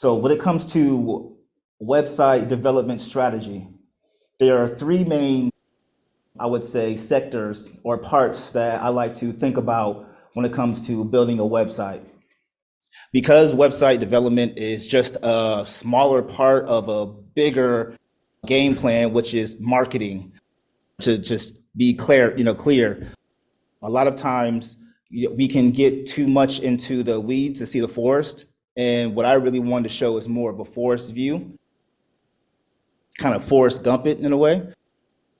So when it comes to website development strategy, there are three main, I would say, sectors or parts that I like to think about when it comes to building a website. Because website development is just a smaller part of a bigger game plan, which is marketing, to just be clear, you know, clear. A lot of times we can get too much into the weeds to see the forest. And what I really wanted to show is more of a forest view, kind of Forrest Gump it in a way,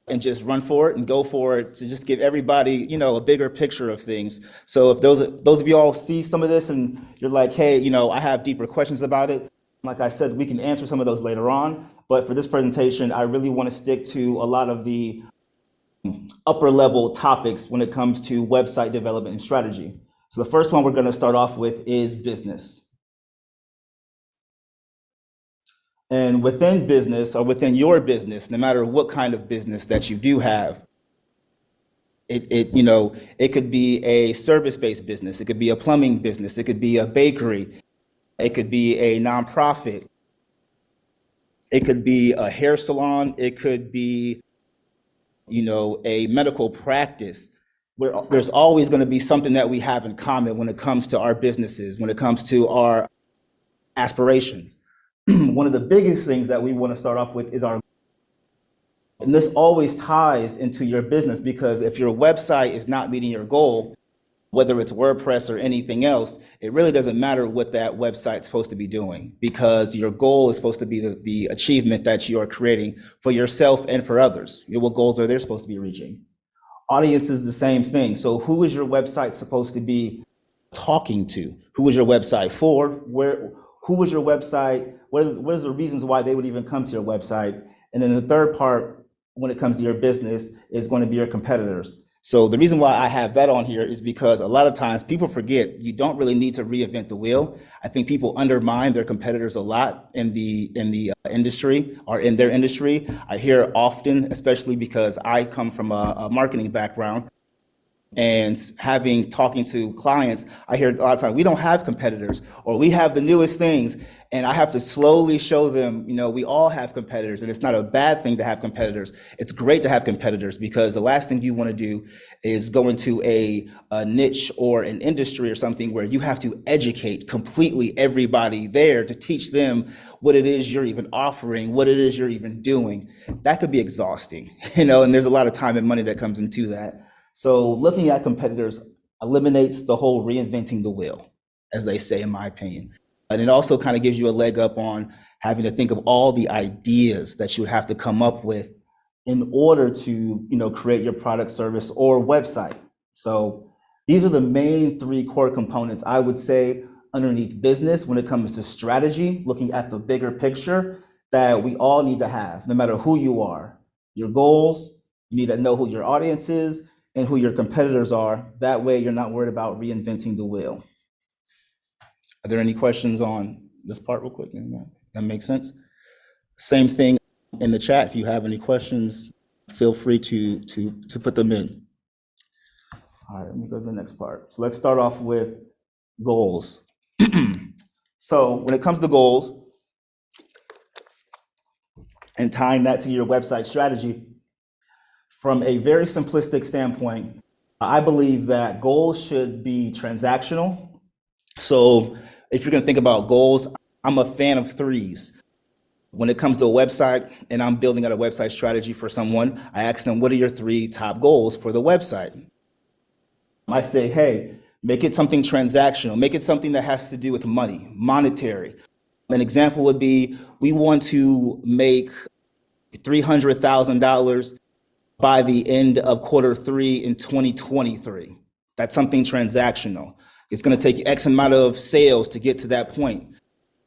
and just run for it and go for it to just give everybody, you know, a bigger picture of things. So if those those of you all see some of this and you're like, hey, you know, I have deeper questions about it, like I said, we can answer some of those later on. But for this presentation, I really want to stick to a lot of the upper level topics when it comes to website development and strategy. So the first one we're going to start off with is business. And within business or within your business, no matter what kind of business that you do have, it, it you know, it could be a service-based business, it could be a plumbing business, it could be a bakery, it could be a nonprofit, it could be a hair salon, it could be you know, a medical practice, where there's always going to be something that we have in common when it comes to our businesses, when it comes to our aspirations. One of the biggest things that we want to start off with is our and this always ties into your business because if your website is not meeting your goal, whether it's WordPress or anything else, it really doesn't matter what that website's supposed to be doing because your goal is supposed to be the, the achievement that you are creating for yourself and for others. What goals are they supposed to be reaching? Audience is the same thing. So who is your website supposed to be talking to? Who is your website for? Where, who is your website? What is, what is the reasons why they would even come to your website? And then the third part, when it comes to your business, is going to be your competitors. So the reason why I have that on here is because a lot of times people forget you don't really need to reinvent the wheel. I think people undermine their competitors a lot in the in the uh, industry or in their industry. I hear often, especially because I come from a, a marketing background, and having talking to clients, I hear a lot of times we don't have competitors or we have the newest things. And I have to slowly show them, you know, we all have competitors and it's not a bad thing to have competitors. It's great to have competitors because the last thing you want to do is go into a, a niche or an industry or something where you have to educate completely everybody there to teach them what it is you're even offering, what it is you're even doing. That could be exhausting, you know, and there's a lot of time and money that comes into that. So looking at competitors eliminates the whole reinventing the wheel, as they say, in my opinion. And it also kind of gives you a leg up on having to think of all the ideas that you would have to come up with in order to you know, create your product, service, or website. So these are the main three core components I would say underneath business when it comes to strategy, looking at the bigger picture that we all need to have, no matter who you are. Your goals, you need to know who your audience is, and who your competitors are. That way you're not worried about reinventing the wheel. Are there any questions on this part real quick? That makes sense? Same thing in the chat. If you have any questions, feel free to, to, to put them in. All right, let me go to the next part. So let's start off with goals. so when it comes to goals, and tying that to your website strategy, from a very simplistic standpoint, I believe that goals should be transactional. So if you're going to think about goals, I'm a fan of threes. When it comes to a website and I'm building out a website strategy for someone, I ask them, what are your three top goals for the website? I say, hey, make it something transactional, make it something that has to do with money, monetary. An example would be, we want to make $300,000 by the end of quarter three in 2023. That's something transactional. It's going to take X amount of sales to get to that point.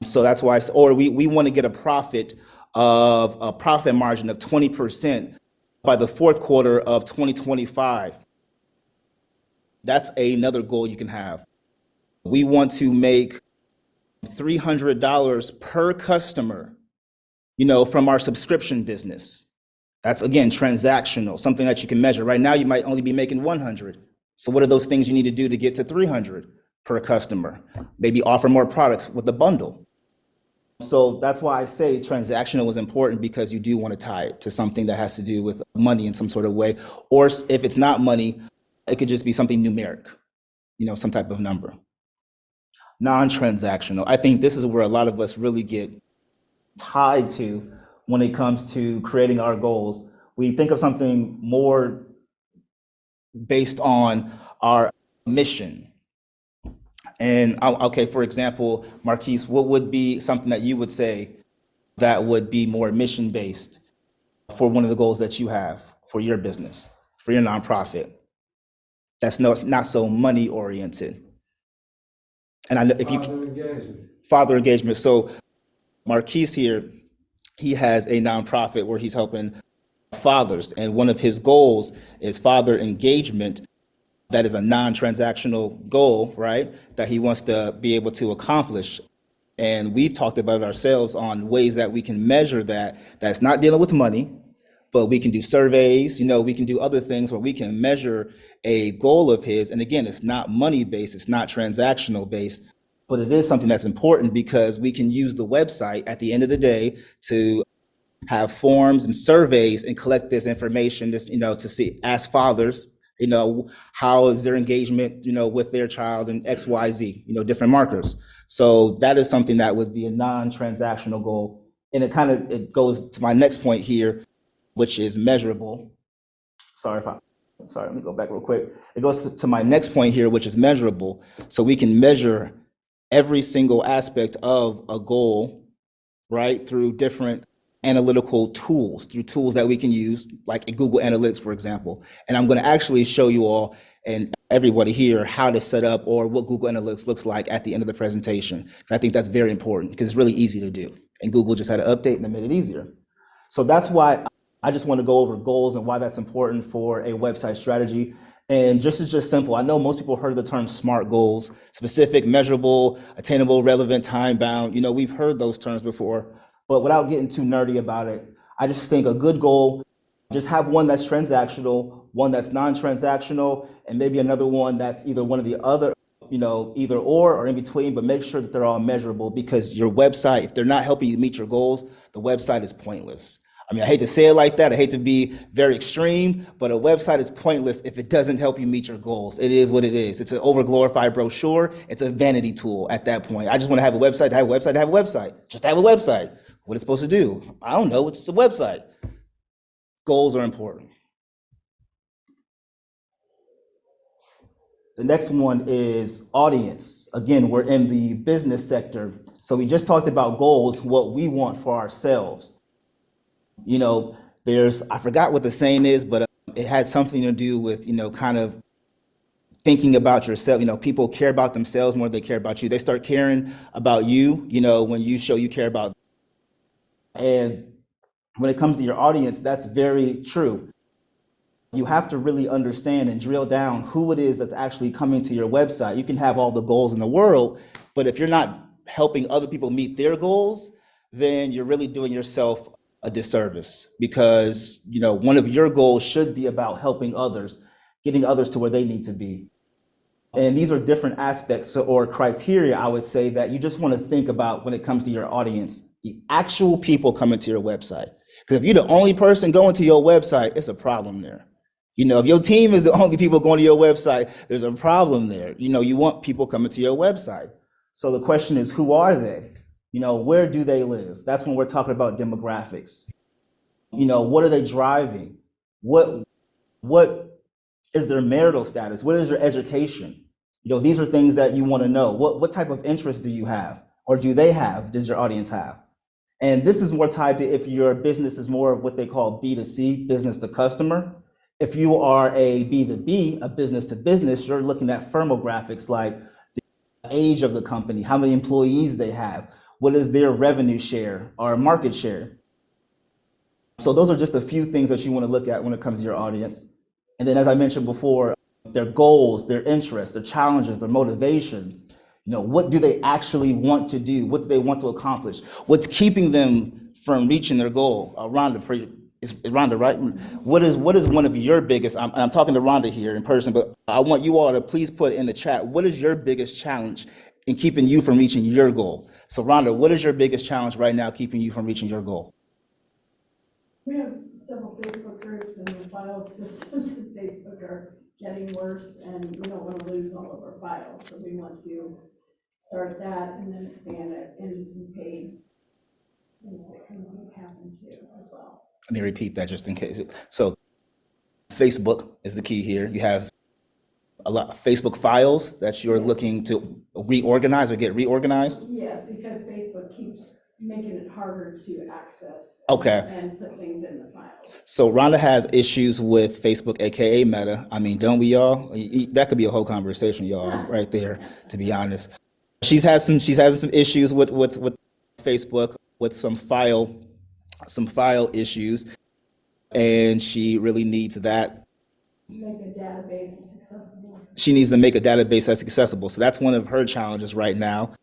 So that's why, or we, we want to get a profit of a profit margin of 20% by the fourth quarter of 2025. That's another goal you can have. We want to make $300 per customer, you know, from our subscription business. That's again, transactional, something that you can measure. Right now, you might only be making 100. So what are those things you need to do to get to 300 per customer? Maybe offer more products with a bundle. So that's why I say transactional is important because you do want to tie it to something that has to do with money in some sort of way. Or if it's not money, it could just be something numeric, you know, some type of number. Non-transactional. I think this is where a lot of us really get tied to when it comes to creating our goals. We think of something more based on our mission. And uh, okay, for example, Marquise, what would be something that you would say that would be more mission based for one of the goals that you have for your business, for your nonprofit? That's no, not so money oriented. And I know if you Father engagement. father engagement. So Marquise here, he has a nonprofit where he's helping fathers, and one of his goals is father engagement. That is a non-transactional goal, right? That he wants to be able to accomplish. And we've talked about it ourselves on ways that we can measure that. That's not dealing with money, but we can do surveys, you know, we can do other things where we can measure a goal of his. And again, it's not money based, it's not transactional based, but it is something that's important because we can use the website at the end of the day to have forms and surveys and collect this information, just you know, to see, ask fathers, you know, how is their engagement, you know, with their child and X, Y, Z, you know, different markers. So that is something that would be a non-transactional goal. And it kind of, it goes to my next point here, which is measurable. Sorry if I, sorry, let me go back real quick. It goes to my next point here, which is measurable. So we can measure every single aspect of a goal, right, through different analytical tools, through tools that we can use, like Google Analytics, for example. And I'm going to actually show you all and everybody here how to set up or what Google Analytics looks like at the end of the presentation. I think that's very important because it's really easy to do. And Google just had to update and they made it easier. So that's why I just want to go over goals and why that's important for a website strategy. And just is just simple. I know most people heard the term SMART goals, specific, measurable, attainable, relevant, time bound. You know, we've heard those terms before, but without getting too nerdy about it, I just think a good goal, just have one that's transactional, one that's non-transactional, and maybe another one that's either one of the other, you know, either or or in between, but make sure that they're all measurable because your website, if they're not helping you meet your goals, the website is pointless. I mean, I hate to say it like that. I hate to be very extreme, but a website is pointless if it doesn't help you meet your goals. It is what it is. It's an overglorified brochure. It's a vanity tool at that point. I just want to have a website to have a website to have a website. Just have a website. What it's supposed to do? I don't know. It's a website. Goals are important. The next one is audience. Again, we're in the business sector. So we just talked about goals, what we want for ourselves. You know, there's, I forgot what the saying is, but uh, it had something to do with, you know, kind of thinking about yourself. You know, people care about themselves more than they care about you. They start caring about you, you know, when you show you care about. And when it comes to your audience, that's very true. You have to really understand and drill down who it is that's actually coming to your website. You can have all the goals in the world, but if you're not helping other people meet their goals, then you're really doing yourself a disservice because, you know, one of your goals should be about helping others, getting others to where they need to be. And these are different aspects or criteria, I would say, that you just want to think about when it comes to your audience, the actual people coming to your website. Because if you're the only person going to your website, it's a problem there. You know, if your team is the only people going to your website, there's a problem there. You know, you want people coming to your website. So the question is, who are they? You know, where do they live? That's when we're talking about demographics. You know, what are they driving? What what is their marital status? What is their education? You know, these are things that you want to know. What what type of interest do you have, or do they have? Does your audience have? And this is more tied to if your business is more of what they call B2C, business to customer. If you are a B2B, a business to business, you're looking at firmographics like the age of the company, how many employees they have, what is their revenue share or market share. So those are just a few things that you want to look at when it comes to your audience. And then as I mentioned before, their goals, their interests, their challenges, their motivations. You know, what do they actually want to do? What do they want to accomplish? What's keeping them from reaching their goal? Uh, Rhonda, for you, Rhonda right? What is what is one of your biggest? I'm, I'm talking to Rhonda here in person, but I want you all to please put in the chat. What is your biggest challenge in keeping you from reaching your goal? So Rhonda, what is your biggest challenge right now keeping you from reaching your goal? We have several Facebook groups and the file systems in Facebook are getting worse and we don't want to lose all of our files. So we want to start that and then expand it into some paid things that can happen too as well. Let me repeat that just in case. So Facebook is the key here. You have a lot of Facebook files that you're looking to reorganize or get reorganized. Yes, because Facebook keeps making it harder to access. Okay. And put things in the files. So Rhonda has issues with Facebook, AKA Meta. I mean, don't we all? That could be a whole conversation, y'all, right there, to be honest. She's had some, she's had some issues with, with, with Facebook, with some file, some file issues. And she really needs that. Make a database accessible. She needs to make a database that's accessible. So that's one of her challenges right now.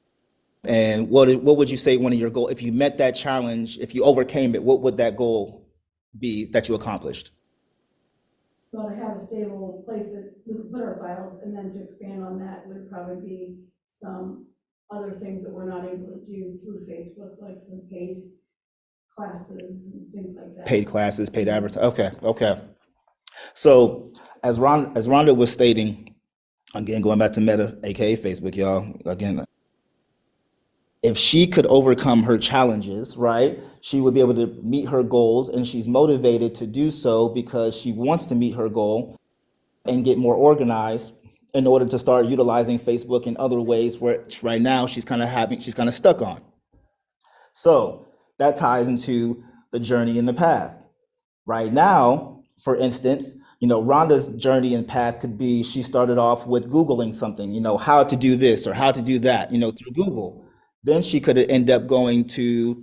And what, what would you say one of your goals, if you met that challenge, if you overcame it, what would that goal be that you accomplished? Well, to have a stable place that we can put our files, and then to expand on that would probably be some other things that we're not able to do through Facebook, like some paid classes and things like that. Paid classes, paid advertising. Okay, okay. So as Ron, as Rhonda was stating, again, going back to Meta, aka Facebook, y'all, again, if she could overcome her challenges, right, she would be able to meet her goals, and she's motivated to do so because she wants to meet her goal and get more organized in order to start utilizing Facebook in other ways where right now she's kind of having, she's kind of stuck on. So that ties into the journey and the path. Right now, for instance, you know, Rhonda's journey and path could be she started off with Googling something, you know, how to do this or how to do that, you know, through Google. Then she could end up going to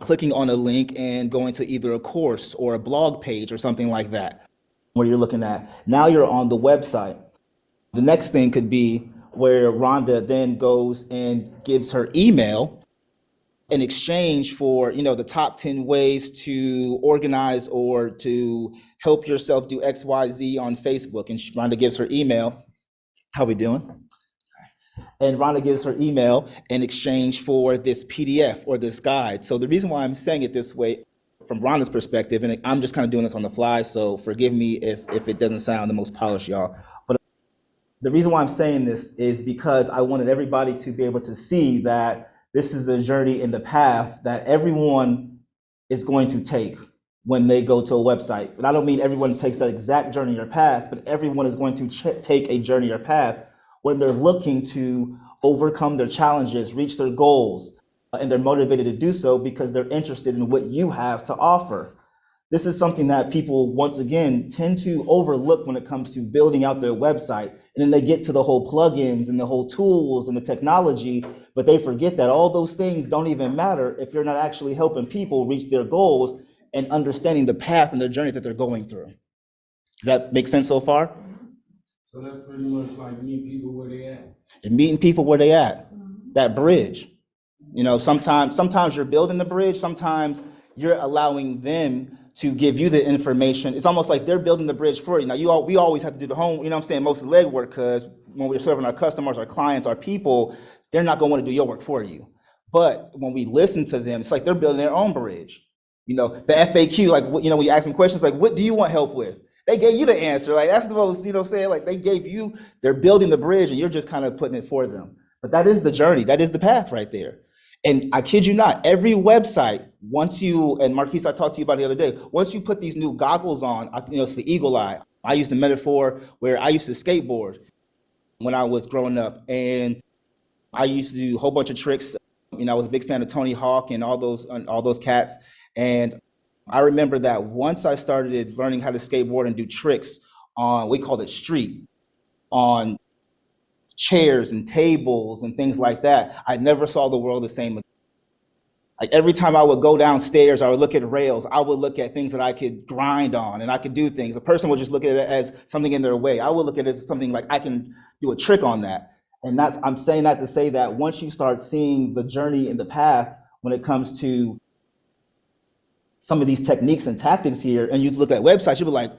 clicking on a link and going to either a course or a blog page or something like that, where you're looking at. Now you're on the website. The next thing could be where Rhonda then goes and gives her email in exchange for you know the top 10 ways to organize or to help yourself do xyz on facebook. And rhonda gives her email. How we doing? And rhonda gives her email in exchange for this pdf or this guide. So the reason why i'm saying it this way from rhonda's perspective and i'm just kind of doing this on the fly so forgive me if if it doesn't sound the most polished y'all. But the reason why I'm saying this is because I wanted everybody to be able to see that this is a journey in the path that everyone is going to take when they go to a website. And I don't mean everyone takes that exact journey or path, but everyone is going to take a journey or path when they're looking to overcome their challenges, reach their goals, uh, and they're motivated to do so because they're interested in what you have to offer. This is something that people, once again, tend to overlook when it comes to building out their website. And then they get to the whole plugins and the whole tools and the technology, but they forget that all those things don't even matter if you're not actually helping people reach their goals and understanding the path and the journey that they're going through. Does that make sense so far? So that's pretty much like meet people where they at. And meeting people where they at, that bridge. You know, sometimes sometimes you're building the bridge, sometimes you're allowing them to give you the information. It's almost like they're building the bridge for you. Now, you all, we always have to do the home, you know what I'm saying, most of the legwork, because when we're serving our customers, our clients, our people, they're not gonna wanna do your work for you. But when we listen to them, it's like they're building their own bridge. You know, the FAQ, like, you know, you ask them questions, like, what do you want help with? They gave you the answer. Like, that's the most, you know, what I'm saying, like, they gave you, they're building the bridge and you're just kind of putting it for them. But that is the journey. That is the path right there. And I kid you not, every website, once you, and Marquise, I talked to you about the other day, once you put these new goggles on, I- you know, it's the eagle eye. I use the metaphor where I used to skateboard when I was growing up. And I used to do a whole bunch of tricks. You know, I was a big fan of Tony Hawk and all those, and all those cats. And I remember that once I started learning how to skateboard and do tricks on, we called it street, on chairs and tables and things like that, I never saw the world the same. again. Like every time I would go downstairs, I would look at rails, I would look at things that I could grind on and I could do things. A person would just look at it as something in their way. I would look at it as something like I can do a trick on that. And that's, I'm saying that to say that once you start seeing the journey and the path when it comes to some of these techniques and tactics here, and you look at websites, you'll be like,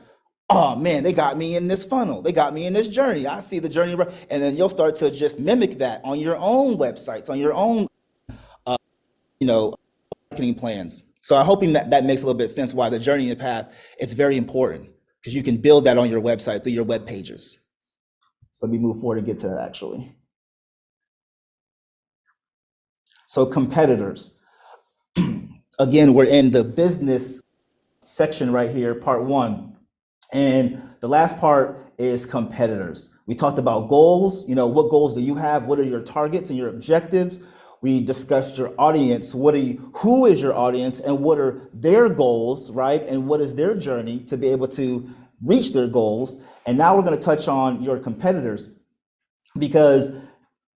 oh man, they got me in this funnel. They got me in this journey. I see the journey. And then you'll start to just mimic that on your own websites, on your own, uh, you know, marketing plans. So I'm hoping that that makes a little bit of sense why the journey and the path, it's very important because you can build that on your website through your web pages. So let me move forward and get to that actually. So competitors. Again, we're in the business section right here, part one. And the last part is competitors. We talked about goals. You know, what goals do you have? What are your targets and your objectives? We discussed your audience. What are you, who is your audience and what are their goals, right? And what is their journey to be able to reach their goals? And now we're going to touch on your competitors because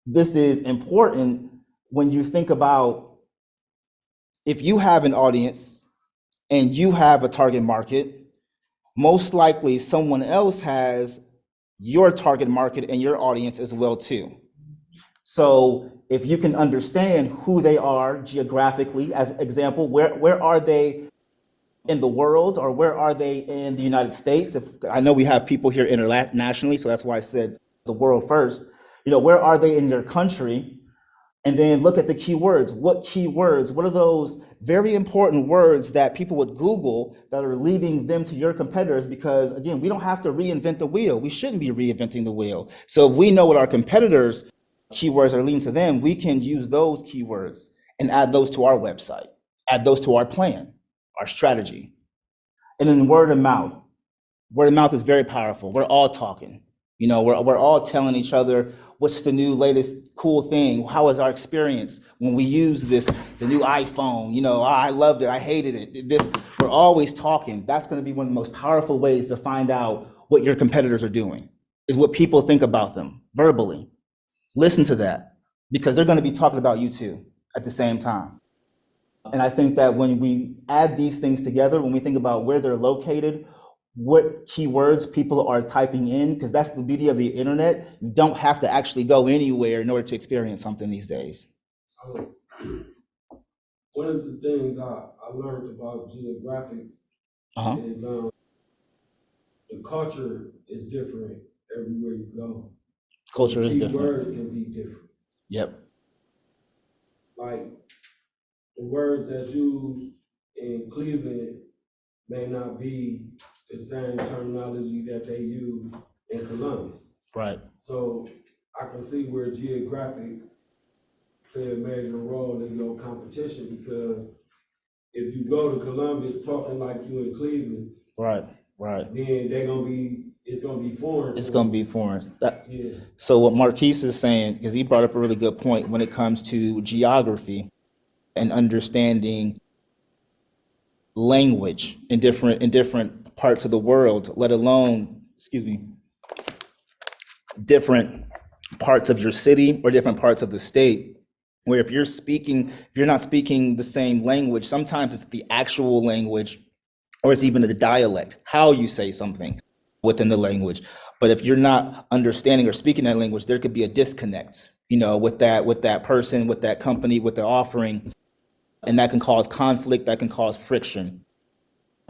this is important when you think about if you have an audience and you have a target market, most likely someone else has your target market and your audience as well too. So if you can understand who they are geographically, as example, where, where are they in the world or where are they in the United States? If I know we have people here internationally, so that's why I said the world first. You know, where are they in your country? And then look at the keywords. What keywords? What are those very important words that people would Google that are leading them to your competitors? Because again, we don't have to reinvent the wheel. We shouldn't be reinventing the wheel. So if we know what our competitors' keywords are leading to them, we can use those keywords and add those to our website, add those to our plan, our strategy. And then word of mouth. Word of mouth is very powerful. We're all talking. You know, we're, we're all telling each other what's the new latest cool thing? How was our experience when we use this, the new iPhone? You know, oh, I loved it, I hated it. This, we're always talking. That's gonna be one of the most powerful ways to find out what your competitors are doing, is what people think about them verbally. Listen to that, because they're gonna be talking about you too at the same time. And I think that when we add these things together, when we think about where they're located, what keywords people are typing in, because that's the beauty of the internet. You don't have to actually go anywhere in order to experience something these days. One of the things I, I learned about geographics Uh-huh. is, um, the culture is different everywhere you go. Culture is different. Keywords can be different. Yep. Like, the words that's used in Cleveland may not be the same terminology that they use in Columbus. Right. So I can see where geographics play a major role in your competition because if you go to Columbus talking like you in Cleveland, Right. Right. then they're gonna be, it's gonna be foreign. It's gonna be foreign. That, Yeah, so what Marquise is saying, because he brought up a really good point when it comes to geography and understanding language in different in different parts of the world, let alone, excuse me, different parts of your city or different parts of the state. Where if you're speaking, if you're not speaking the same language, sometimes it's the actual language or it's even the dialect, how you say something within the language. But if you're not understanding or speaking that language, there could be a disconnect, you know, with that with that person, with that company, with the offering, and that can cause conflict, that can cause friction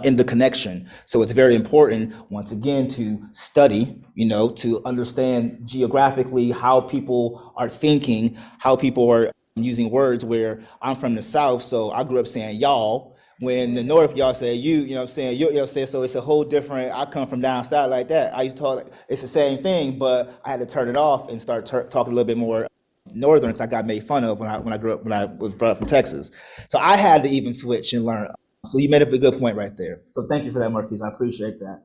in the connection. So it's very important, once again, to study, you know, to understand geographically how people are thinking, how people are using words where I'm from the South, so I grew up saying y'all. When the North, y'all say you, you know I'm saying? You, you know, say, so it's a whole different, I come from down south like that. I used to talk, it's the same thing, but I had to turn it off and start talking a little bit more northern because I got made fun of when I, when I grew up, when I was brought up from Texas. So I had to even switch and learn. So you made up a good point right there. So thank you for that, Marquise. I appreciate that.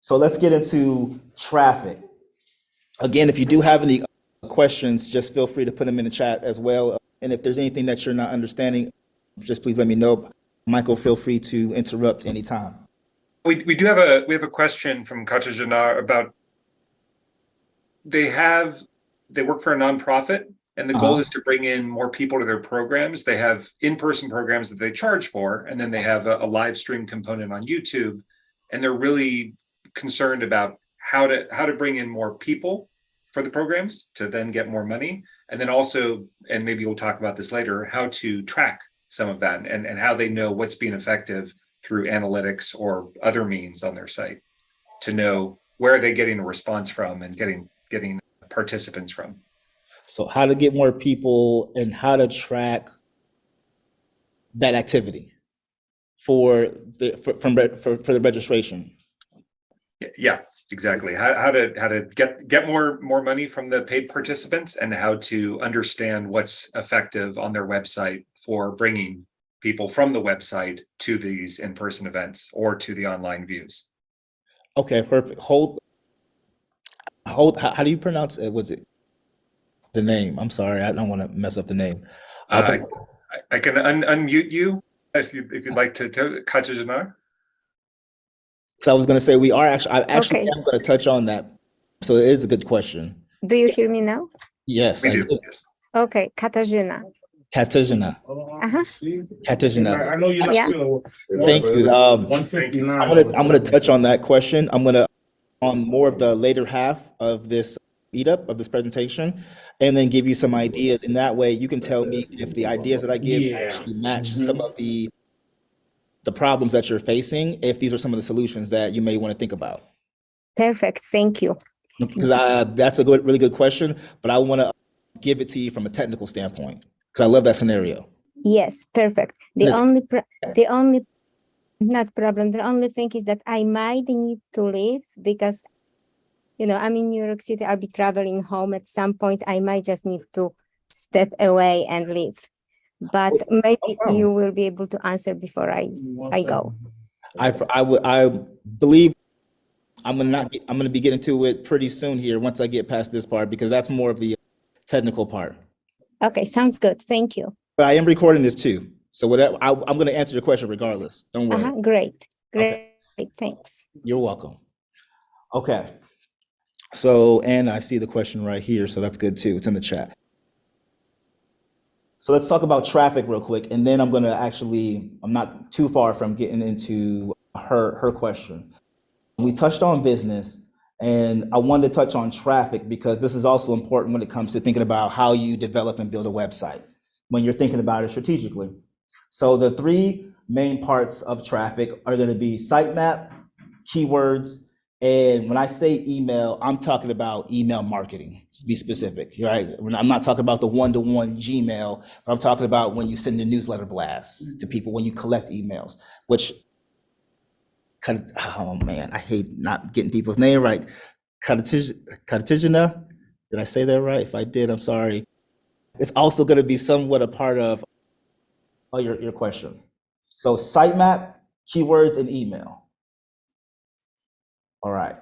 So let's get into traffic. Again, if you do have any questions, just feel free to put them in the chat as well. And if there's anything that you're not understanding, just please let me know. Michael, feel free to interrupt anytime. We, we do have a, we have a question from Katarzyna about, they have, they work for a nonprofit and the goal Uh-huh. is to bring in more people to their programs. They have in-person programs that they charge for, and then they have a, a live stream component on YouTube. And they're really concerned about how to, how to bring in more people for the programs to then get more money. And then also, and maybe we'll talk about this later, how to track some of that and, and how they know what's being effective through analytics or other means on their site to know where are they getting a response from and getting getting participants from. So how to get more people and how to track that activity for the, for, from, for, for the registration. Yeah, exactly. How, how to how to get get more more money from the paid participants and how to understand what's effective on their website for bringing people from the website to these in-person events or to the online views. Okay, perfect. Hold, hold, how, how do you pronounce it? Was it the name? I'm sorry, I don't want to mess up the name. Uh, Uh, I, I can un- unmute you if you if you'd like to. to Katarzyna. So I was going to say, we are actually, I actually Okay. am going to touch on that. So it is a good question. Do you hear me now? Yes, We I do. do. Yes. Okay, Katarzyna. Katarzyna, Uh-huh. Katarzyna. I know you're not Yeah. still. Thank you. Um, One fifty-nine. I'm gonna, I'm gonna touch on that question. I'm gonna, on more of the later half of this meetup, of this presentation, and then give you some ideas. In that way, you can tell me if the ideas that I give Yeah. actually match mm-hmm. some of the, the problems that you're facing, if these are some of the solutions that you may want to think about. Perfect, thank you. Because I, that's a good, really good question, but I want to give it to you from a technical standpoint, because I love that scenario. Yes, perfect. The only, pro- the only, not problem, the only thing is that I might need to leave because, you know, I'm in New York City, I'll be traveling home at some point. I might just need to step away and leave. But maybe problem. you will be able to answer before I, I go. I, I would, I believe I'm gonna not, I'm gonna be getting to it pretty soon here, once I get past this part, because that's more of the technical part. Okay, sounds good. Thank you. But I am recording this too, so whatever, I, I'm gonna answer your question regardless, don't Uh-huh, worry. great, Okay. great, thanks. You're welcome. Okay. So, and I see the question right here, so that's good too, it's in the chat. So let's talk about traffic real quick, and then I'm gonna actually, I'm not too far from getting into her, her question. We touched on business, and I wanted to touch on traffic because this is also important when it comes to thinking about how you develop and build a website, when you're thinking about it strategically. So the three main parts of traffic are gonna be sitemap, keywords, and when I say email, I'm talking about email marketing, to be specific, right? I'm not talking about the one-to-one Gmail, but I'm talking about when you send a newsletter blast mm-hmm. to people, when you collect emails, which kind of, oh man, I hate not getting people's name right. Katarzyna, did I say that right? If I did, I'm sorry. It's also going to be somewhat a part of oh, your, your question. So sitemap, keywords, and email. All right.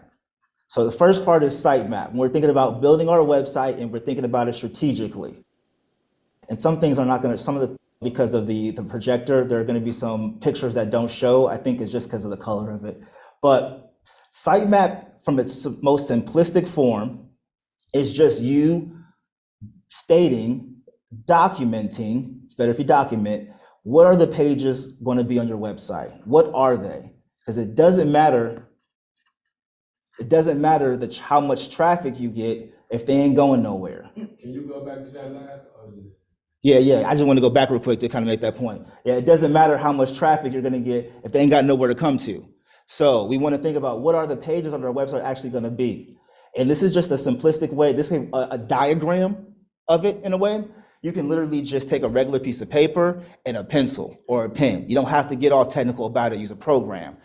So the first part is sitemap. We're thinking about building our website and we're thinking about it strategically. And some things are not going to, some of the, because of the, the projector, there are going to be some pictures that don't show. I think it's just because of the color of it. But sitemap, from its most simplistic form, is just you stating, documenting, it's better if you document, what are the pages going to be on your website? What are they? Because it doesn't matter it doesn't matter the, how much traffic you get if they ain't going nowhere. Can you go back to that last? Yeah, yeah. I just want to go back real quick to kind of make that point. Yeah, it doesn't matter how much traffic you're going to get if they ain't got nowhere to come to. So we want to think about what are the pages on our website actually going to be. And this is just a simplistic way. This is a, a diagram of it in a way. You can literally just take a regular piece of paper and a pencil or a pen. You don't have to get all technical about it. Use a program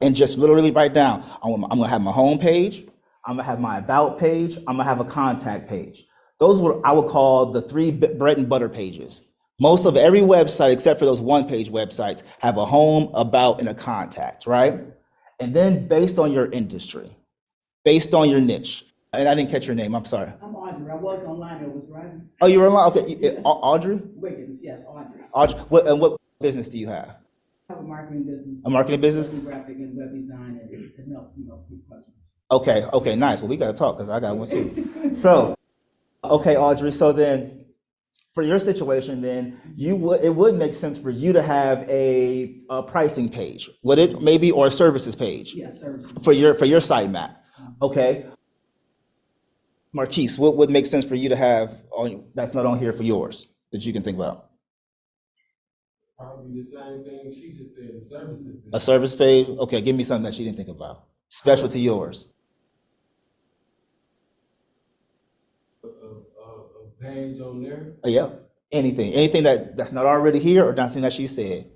and just literally write down. I'm, I'm gonna have my home page. I'm gonna have my about page. I'm gonna have a contact page. Those what I would call the three bread and butter pages. Most of every website, except for those one-page websites, have a home, about, and a contact, right? And then based on your industry, based on your niche, and I didn't catch your name. I'm sorry. I'm Audrey. I was online. I was writing. Oh, you were online. Okay, Audrey. Wiggins, yes, Audrey. Audrey, what and what business do you have? Have a marketing business. A marketing business? Graphic and web design and, and help, you know, customers. Okay, okay, nice. Well, we gotta talk because I got one too. So, okay, Audrey. So then, for your situation, then you would it would make sense for you to have a, a pricing page, would it maybe, or a services page Yeah, service. for your for your sitemap? Uh-huh. Okay. Marquise, what would make sense for you to have on that's not on here for yours that you can think about? Probably the same thing she just said, the services. A service page? Okay, give me something that she didn't think about. Special to yours. A, a, a, a page on there. Uh, Yeah, anything, anything that, that's not already here or nothing that she said.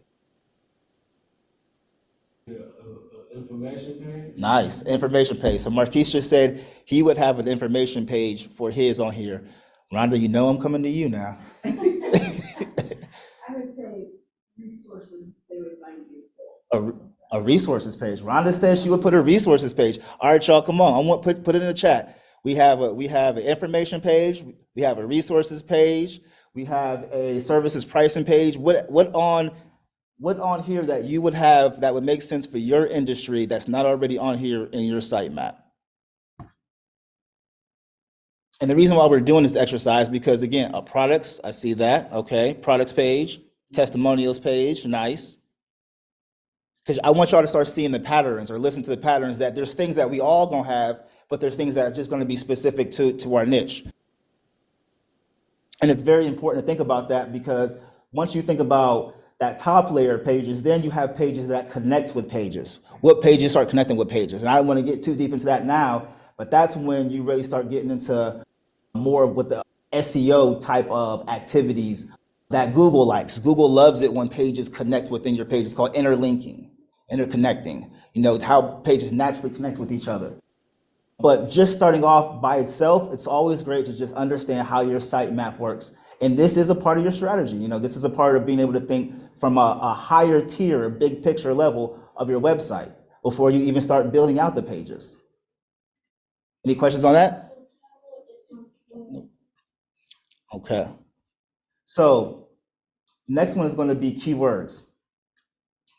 A, a, a information page. Nice, information page. So Marquise just said he would have an information page for his on here. Rhonda, you know I'm coming to you now. Resources they would find useful. A, a resources page. Rhonda says she would put a resources page. All right, y'all, come on. I want, put, put it in the chat. We have a, we have an information page. We have a resources page. We have a services pricing page. What, what on, what on here that you would have that would make sense for your industry that's not already on here in your sitemap? And the reason why we're doing this exercise, because again, uh, products, I see that, okay, products page, testimonials page, nice. Because I want y'all to start seeing the patterns or listen to the patterns that there's things that we all gonna have, but there's things that are just gonna be specific to, to our niche. And it's very important to think about that because once you think about that top layer of pages, then you have pages that connect with pages. What pages start connecting with pages? And I don't want to get too deep into that now, but that's when you really start getting into more of what the SEO type of activities that Google likes. Google loves it when pages connect within your page. It's called interlinking, interconnecting. You know, how pages naturally connect with each other. But just starting off by itself, it's always great to just understand how your site map works. And this is a part of your strategy. You know, this is a part of being able to think from a, a higher tier, a big picture level of your website before you even start building out the pages. Any questions on that? Okay. So next one is going to be keywords.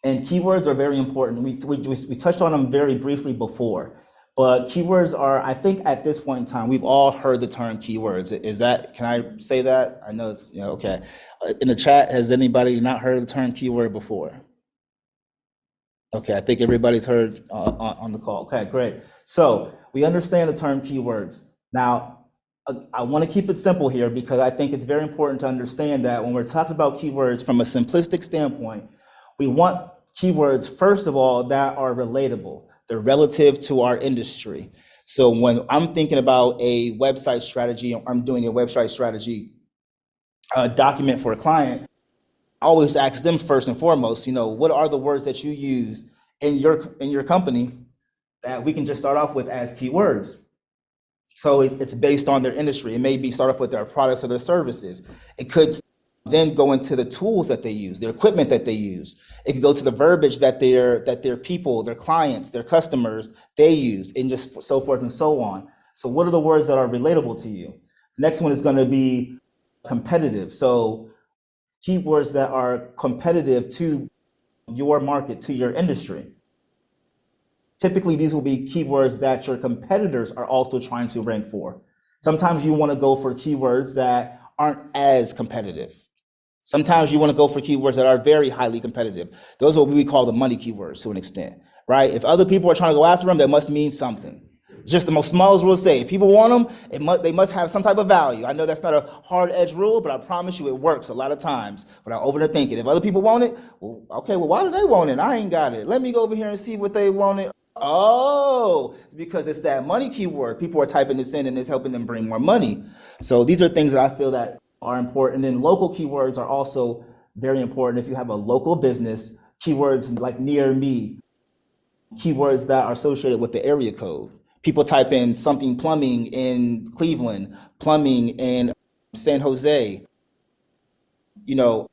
And keywords are very important. We, we, we touched on them very briefly before. But keywords are, I think at this point in time, we've all heard the term keywords. Is that, can I say that? I know it's, yeah, okay. Uh, In the chat, has anybody not heard the term keyword before? Okay, I think everybody's heard uh, on, on the call. Okay, great. So we understand the term keywords. Now, uh, I want to keep it simple here because I think it's very important to understand that when we're talking about keywords from a simplistic standpoint, we want keywords, first of all, that are relatable. They're relative to our industry. So when I'm thinking about a website strategy, I'm doing a website strategy uh, document for a client, I always ask them first and foremost, you know, what are the words that you use in your in your company that we can just start off with as keywords? So it, it's based on their industry. It may be start off with their products or their services. It could then go into the tools that they use, their equipment that they use. It could go to the verbiage that their that their people, their clients, their customers, they use, and just so forth and so on. So what are the words that are relatable to you? Next one is going to be competitive. So keywords that are competitive to your market, to your industry. Typically, these will be keywords that your competitors are also trying to rank for. Sometimes you want to go for keywords that aren't as competitive. Sometimes you want to go for keywords that are very highly competitive. Those are what we call the money keywords to an extent, right? If other people are trying to go after them, that must mean something. It's just the most smallest rule to say. If people want them, must, they must have some type of value. I know that's not a hard edge rule, but I promise you it works a lot of times without overthinking. If other people want it, well, okay, well, why do they want it? I ain't got it. Let me go over here and see what they want it. Oh, it's because it's that money keyword. People are typing this in and it's helping them bring more money. So these are things that I feel that are important. And local keywords are also very important. If you have a local business, keywords like near me, keywords that are associated with the area code. People type in something plumbing in Cleveland, plumbing in San Jose. You know,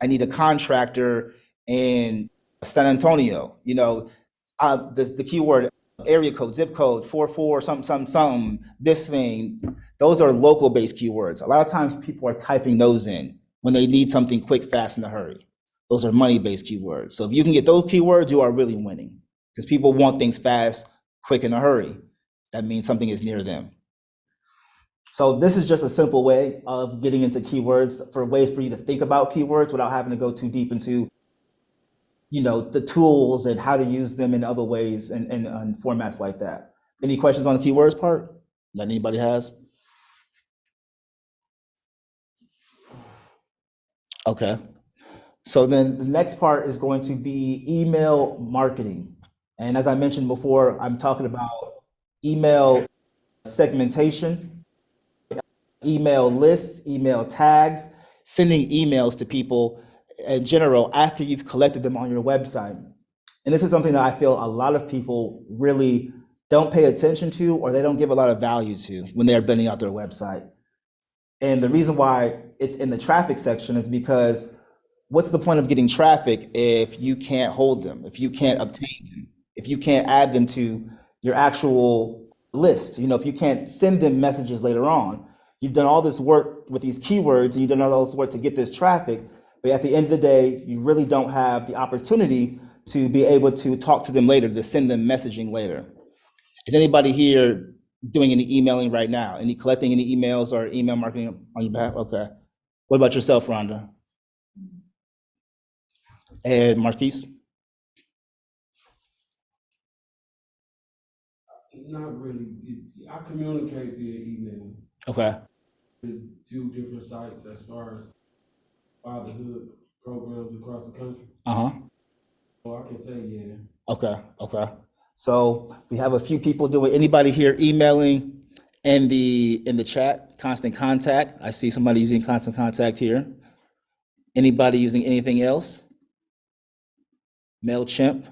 I need a contractor in San Antonio. You know, uh, this, the keyword area code, zip code, four four something something something. This thing, those are local based keywords. A lot of times people are typing those in when they need something quick, fast, in a hurry. Those are money based keywords. So if you can get those keywords, you are really winning because people want things fast, quick, in a hurry. That means something is near them. So this is just a simple way of getting into keywords for ways for you to think about keywords without having to go too deep into you know, the tools and how to use them in other ways and, and, and formats like that. Any questions on the keywords part that anybody has? Okay. So then the next part is going to be email marketing. And as I mentioned before, I'm talking about email segmentation, email lists, email tags, sending emails to people in general after you've collected them on your website. And this is something that I feel a lot of people really don't pay attention to or they don't give a lot of value to when they're building out their website. And the reason why it's in the traffic section is because what's the point of getting traffic if you can't hold them, if you can't obtain them, if you can't add them to your actual list? You know, if you can't send them messages later on, you've done all this work with these keywords and you've done all this work to get this traffic, but at the end of the day, you really don't have the opportunity to be able to talk to them later, to send them messaging later. Is anybody here doing any emailing right now? Any collecting any emails or email marketing on your behalf? Okay. What about yourself, Rhonda? And Marquise? Not really. I communicate via email Okay. two different sites as far as fatherhood programs across the country. Uh-huh. So I can say, yeah. Okay, okay. So we have a few people doing, anybody here emailing in the, in the chat, constant contact? I see somebody using constant contact here. Anybody using anything else? MailChimp?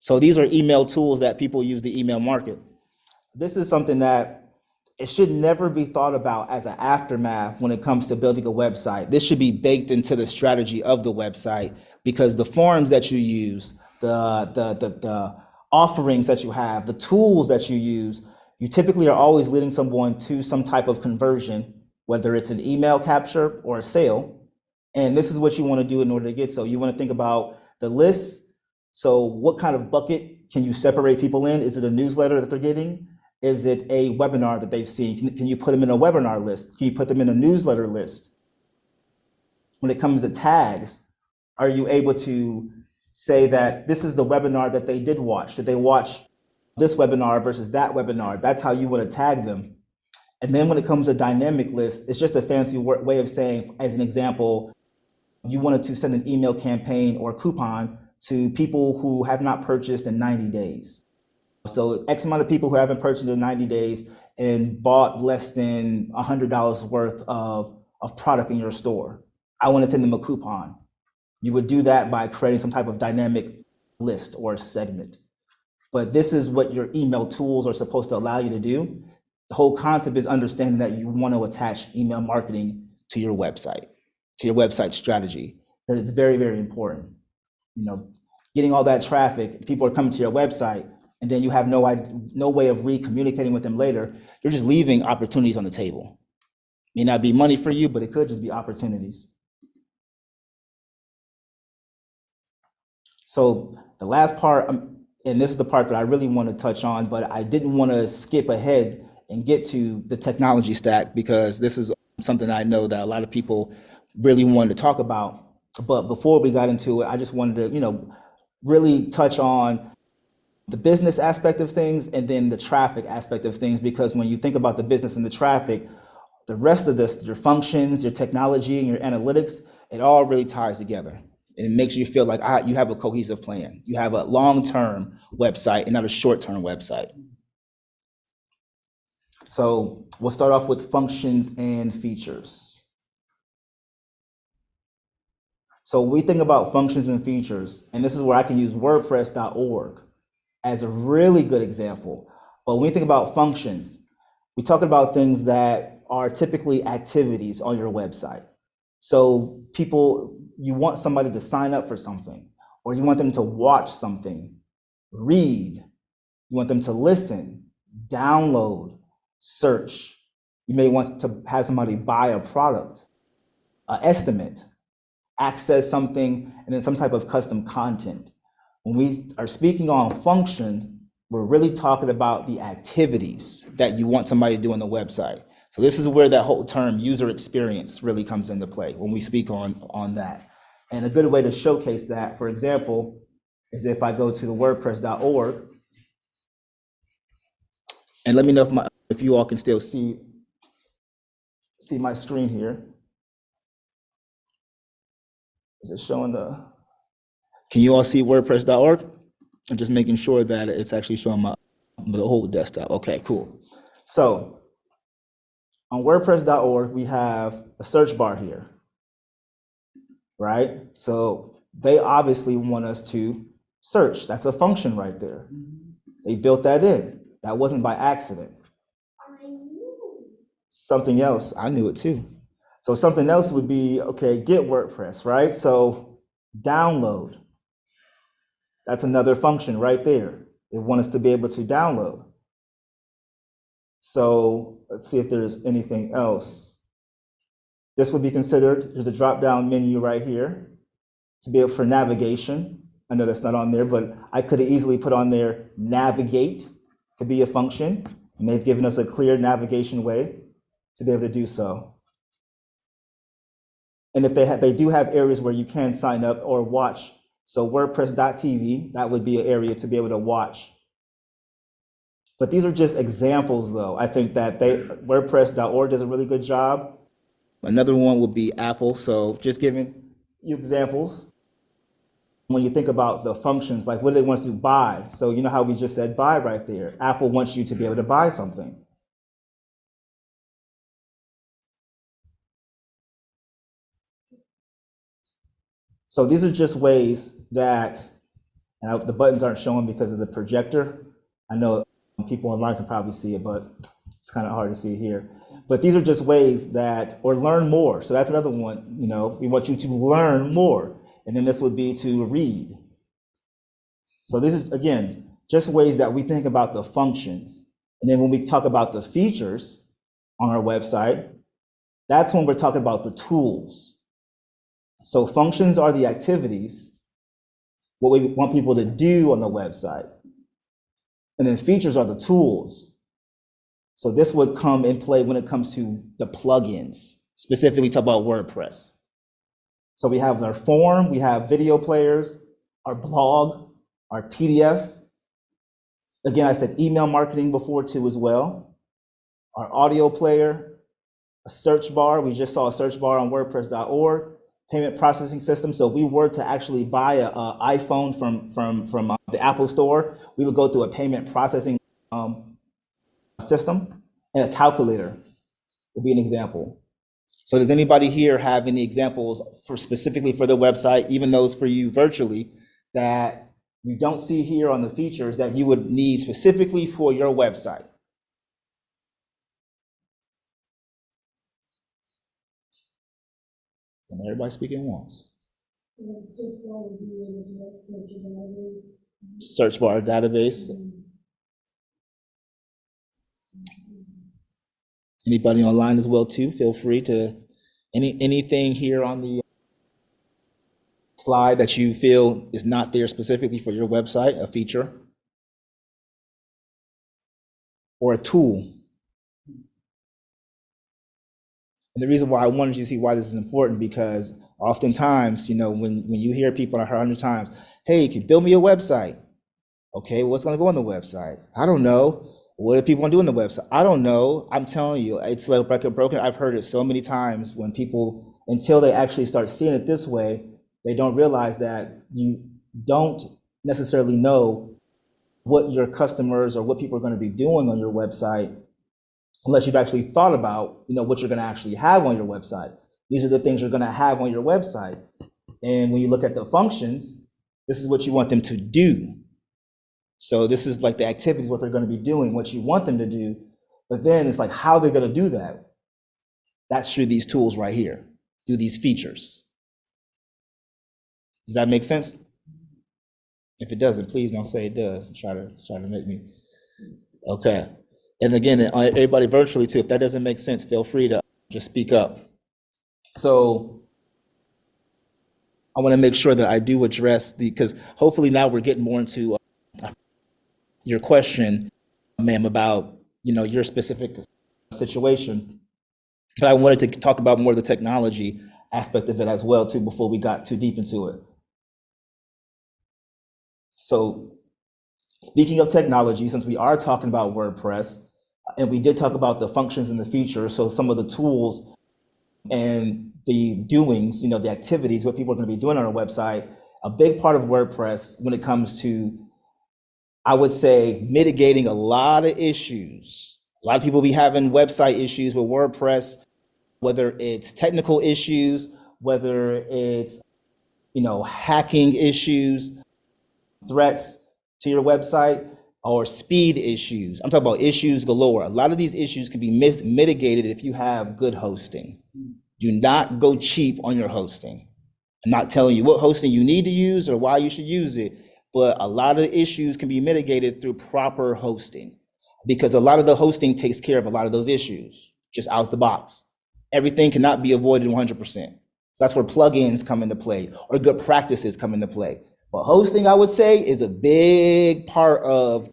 So these are email tools that people use to email market. This is something that it should never be thought about as an aftermath when it comes to building a website. This should be baked into the strategy of the website because the forms that you use, the, the, the, the offerings that you have, the tools that you use, you typically are always leading someone to some type of conversion, whether it's an email capture or a sale. And this is what you want to do in order to get so. You want to think about the list. So what kind of bucket can you separate people in? Is it a newsletter that they're getting? Is it a webinar that they've seen? Can, can you put them in a webinar list? Can you put them in a newsletter list? When it comes to tags, are you able to say that this is the webinar that they did watch? Did they watch this webinar versus that webinar? That's how you want to tag them. And then when it comes to dynamic list, it's just a fancy way of saying, as an example, you wanted to send an email campaign or coupon to people who have not purchased in 90 days. So X amount of people who haven't purchased in 90 days and bought less than $100 worth of, of product in your store. I want to send them a coupon. You would do that by creating some type of dynamic list or segment. But this is what your email tools are supposed to allow you to do. The whole concept is understanding that you want to attach email marketing to your website, to your website strategy. That it's very, very important. You know, getting all that traffic, people are coming to your website, and then you have no no way of re-communicating with them later. You're just leaving opportunities on the table. May not be money for you, but it could just be opportunities. So the last part, um, and this is the part that I really want to touch on, but I didn't want to skip ahead and get to the technology stack because this is something I know that a lot of people really wanted to talk about. But before we got into it, I just wanted to, you know, really touch on the business aspect of things and then the traffic aspect of things because when you think about the business and the traffic, the rest of this, your functions, your technology, and your analytics, it all really ties together. And it makes you feel like ah, you have a cohesive plan. You have a long-term website and not a short-term website. So we'll start off with functions and features. So we think about functions and features, and this is where I can use WordPress.org as a really good example. But when we think about functions, we talk about things that are typically activities on your website. So people, you want somebody to sign up for something, or you want them to watch something, read, you want them to listen, download, search. You may want to have somebody buy a product, uh, estimate, access something, and then some type of custom content. When we are speaking on functions, we're really talking about the activities that you want somebody to do on the website. So this is where that whole term user experience really comes into play when we speak on, on that. And a good way to showcase that, for example, is if I go to the wordpress.org and let me know if my if you all can still see see my screen here. Is it showing the? Can you all see WordPress.org? I'm just making sure that it's actually showing my the whole desktop. Okay, cool. So on WordPress.org, we have a search bar here, right? So they obviously want us to search. That's a function right there. They built that in. That wasn't by accident. Something else, I knew it too. So something else would be, okay, get WordPress, right? So download. That's another function right there. They want us to be able to download. So let's see if there's anything else. This would be considered, there's a drop-down menu right here to be able for navigation. I know that's not on there, but I could have easily put on there navigate could be a function. And they've given us a clear navigation way to be able to do so. And if they they do have areas where you can sign up or watch. So WordPress.tv, that would be an area to be able to watch. But these are just examples, though. I think that they WordPress.org does a really good job. Another one would be Apple. So just giving you examples. When you think about the functions, like what do they want us to buy? So you know how we just said buy right there. Apple wants you to be able to buy something. So these are just ways that, and I- the buttons aren't showing because of the projector. I know people online can probably see it, but it's kind of hard to see here. But these are just ways that, or learn more. So that's another one, you know, we want you to learn more. And then this would be to read. So this is, again, just ways that we think about the functions. And then when we talk about the features on our website, that's when we're talking about the tools. So functions are the activities, what we want people to do on the website. And then features are the tools. So this would come in play when it comes to the plugins, specifically talk about WordPress. So we have our form, we have video players, our blog, our PDF. Again, I said email marketing before too as well. Our audio player, a search bar. We just saw a search bar on WordPress.org. Payment processing system. So if we were to actually buy a, a iPhone from from from uh, the Apple Store, we would go through a payment processing um, system, and a calculator would be an example. So does anybody here have any examples for specifically for the website, even those for you virtually, that you don't see here on the features that you would need specifically for your website? And everybody speaking once. Search bar database. Database. Anybody online as well too, feel free to, any, anything here on the slide that you feel is not there specifically for your website, a feature? Or a tool? And the reason why I wanted you to see why this is important, because oftentimes, you know, when, when you hear people, I heard a hundred times, hey, you can you build me a website? Okay, what's gonna go on the website? I don't know. What do people want to do on the website? I don't know. I'm telling you, it's like broken. I've heard it so many times when people, until they actually start seeing it this way, they don't realize that you don't necessarily know what your customers or what people are going to be doing on your website unless you've actually thought about, you know, what you're going to actually have on your website. These are the things you're going to have on your website. And when you look at the functions, this is what you want them to do. So this is like the activities, what they're going to be doing, what you want them to do. But then it's like how they're going to do that. That's through these tools right here, through these features. Does that make sense? If it doesn't, please don't say it does. Try to try to make me. Okay. And again, everybody virtually too, if that doesn't make sense, feel free to just speak up. So I want to make sure that I do address the, because hopefully now we're getting more into uh, your question, ma'am, about, you know, your specific situation. But I wanted to talk about more of the technology aspect of it as well too, before we got too deep into it. So speaking of technology, since we are talking about WordPress, and we did talk about the functions in the future. so some of the tools and the doings, you know, the activities, what people are going to be doing on our website, a big part of WordPress when it comes to, I would say, mitigating a lot of issues. A lot of people be having website issues with WordPress, whether it's technical issues, whether it's, you know, hacking issues, threats to your website, or speed issues. I'm talking about issues galore. A lot of these issues can be mitigated if you have good hosting. Do not go cheap on your hosting. I'm not telling you what hosting you need to use or why you should use it, but a lot of the issues can be mitigated through proper hosting because a lot of the hosting takes care of a lot of those issues just out the box. Everything cannot be avoided 100%. So that's where plugins come into play or good practices come into play. But hosting, I would say, is a big part of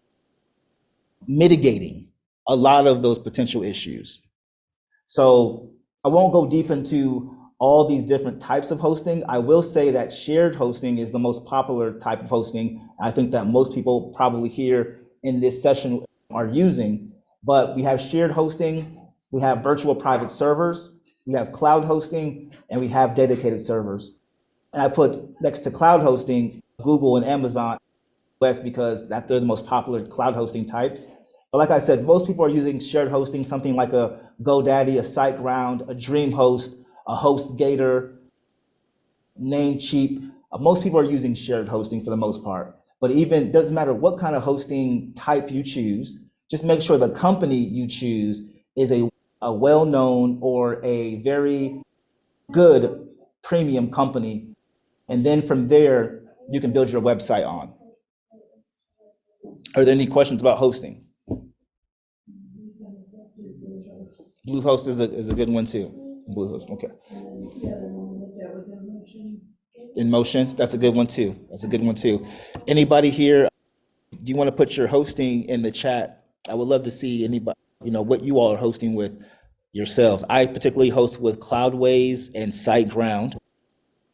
mitigating a lot of those potential issues. So I won't go deep into all these different types of hosting. I will say that shared hosting is the most popular type of hosting. I think that most people probably here in this session are using, but we have shared hosting, we have virtual private servers, we have cloud hosting, and we have dedicated servers. And I put next to cloud hosting, Google and Amazon Because that they're the most popular cloud hosting types. But like I said, most people are using shared hosting, something like a GoDaddy, a SiteGround, a DreamHost, a HostGator, Namecheap. Uh, Most people are using shared hosting for the most part. But even doesn't matter what kind of hosting type you choose, just make sure the company you choose is a, a well-known or a very good premium company. And then from there, you can build your website on. Are there any questions about hosting? Bluehost is a, is a good one too. Bluehost, okay. InMotion, that's a good one too. That's a good one too. Anybody here, do you want to put your hosting in the chat? I would love to see anybody, you know, what you all are hosting with yourselves. I particularly host with Cloudways and SiteGround.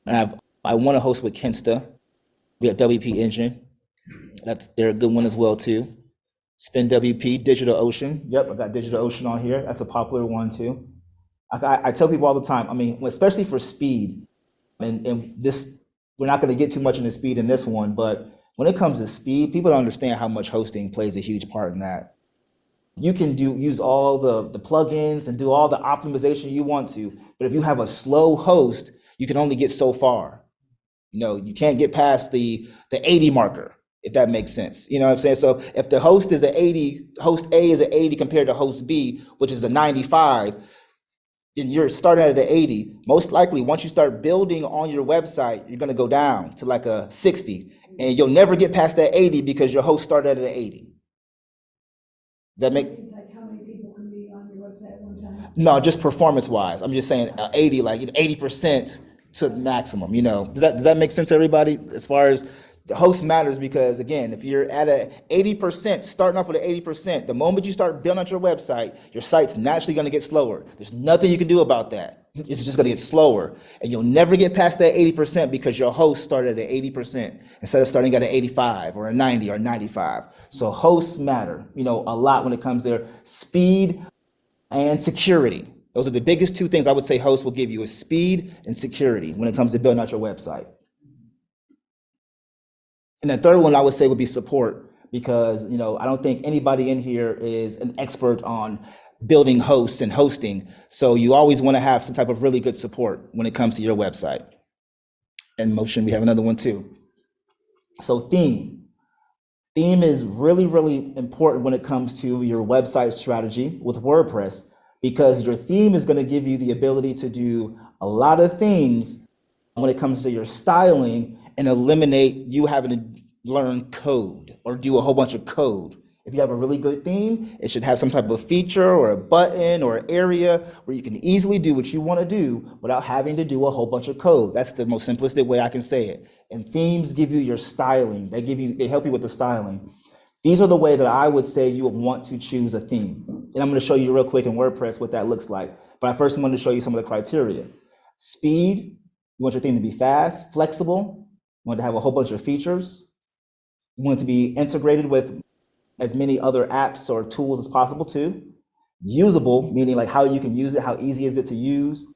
And I've, I want to host with Kinsta. We have WP Engine. That's, they're a good one as well too. Spin WP, DigitalOcean. Yep, I got DigitalOcean on here. That's a popular one too. I, I, I tell people all the time, I mean, especially for speed, and, and this, we're not going to get too much into speed in this one, but when it comes to speed, people don't understand how much hosting plays a huge part in that. You can do use all the, the plugins and do all the optimization you want to, but if you have a slow host, you can only get so far. You know, you can't get past the the 80 marker, if that makes sense. You know what I'm saying? So if the host is an 80, host A is an 80 compared to host B, which is a 95, and you're starting at an 80, most likely once you start building on your website, you're gonna go down to like a 60, and you'll never get past that 80 because your host started at an 80. Does that make like how many people can be on your website at one time? no, just performance wise. I'm just saying uh, 80, like 80% to the maximum, you know. Does that does that make sense to everybody as far as the host matters because again, if you're at a 80%, starting off with an 80%, the moment you start building out your website, your site's naturally gonna get slower. There's nothing you can do about that. It's just gonna get slower. And you'll never get past that 80% because your host started at 80% instead of starting at an 85 or a 90 or 95. So hosts matter, you know, a lot when it comes to speed and security. Those are the biggest two things I would say hosts will give you is speed and security when it comes to building out your website. And the third one I would say would be support because, you know, I don't think anybody in here is an expert on building hosts and hosting. So you always want to have some type of really good support when it comes to your website. InMotion, we have another one too. So theme. Theme is really, really important when it comes to your website strategy with WordPress because your theme is going to give you the ability to do a lot of things when it comes to your styling and eliminate you having to learn code or do a whole bunch of code. If you have a really good theme, it should have some type of feature or a button or area where you can easily do what you want to do without having to do a whole bunch of code. That's the most simplistic way I can say it. And themes give you your styling. They give you, they help you with the styling. These are the way that I would say you would want to choose a theme. And I'm going to show you real quick in WordPress what that looks like. But I first want to show you some of the criteria. Speed, you want your theme to be fast, flexible, want to have a whole bunch of features. You want it to be integrated with as many other apps or tools as possible too. Usable, meaning like how you can use it, how easy is it to use.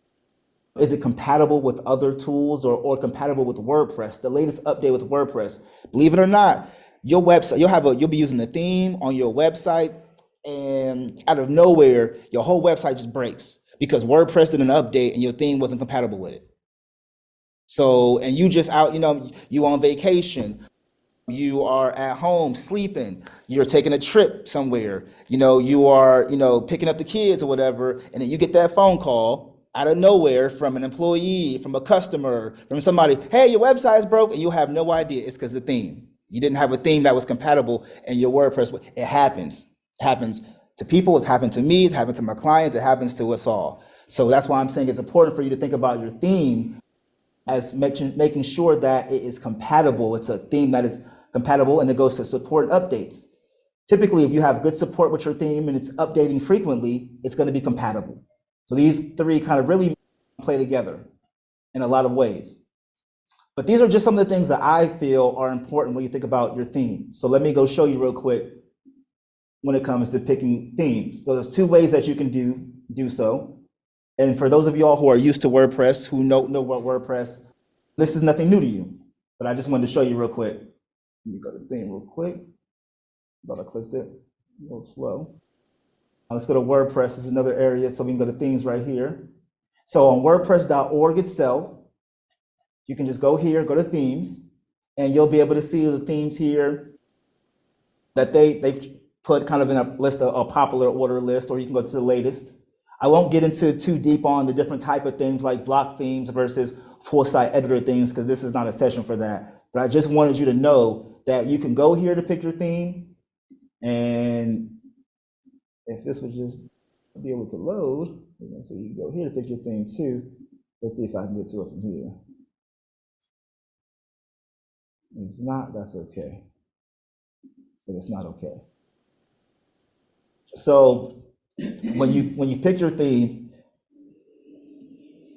Is it compatible with other tools or, or compatible with WordPress, the latest update with WordPress? Believe it or not, your website, you'll have a, you'll be using the theme on your website and out of nowhere, your whole website just breaks because WordPress did an update and your theme wasn't compatible with it. So, and you just out, you know, you on vacation, you are at home sleeping, you're taking a trip somewhere, you know, you are, you know, picking up the kids or whatever, and then you get that phone call out of nowhere from an employee, from a customer, from somebody, hey, your website's broke, and you have no idea. It's because the theme. You didn't have a theme that was compatible in your WordPress. It happens. It happens to people, it's happened to me, it's happened to my clients, it happens to us all. So that's why I'm saying it's important for you to think about your theme as making, making sure that it is compatible. It's a theme that is compatible and it goes to support updates. Typically, if you have good support with your theme and it's updating frequently, it's going to be compatible. So these three kind of really play together in a lot of ways. But these are just some of the things that I feel are important when you think about your theme. So let me go show you real quick when it comes to picking themes. So there's two ways that you can do, do so. And for those of you all who are used to WordPress, who know, know what WordPress, this is nothing new to you, but I just wanted to show you real quick. Let me go to the theme real quick. Thought I clicked it, a little slow. Now let's go to WordPress, this is another area, so we can go to themes right here. So on WordPress.org itself, you can just go here, go to themes, and you'll be able to see the themes here that they, they've put kind of in a list, of a popular order list, or you can go to the latest. I won't get into too deep on the different type of themes like block themes versus full site editor themes, because this is not a session for that. But I just wanted you to know that you can go here to pick your theme. And if this was just be able to load, so you can go here to pick your theme too. Let's see if I can get to it from here. If not, that's okay. But it's not okay. So when you when you pick your theme,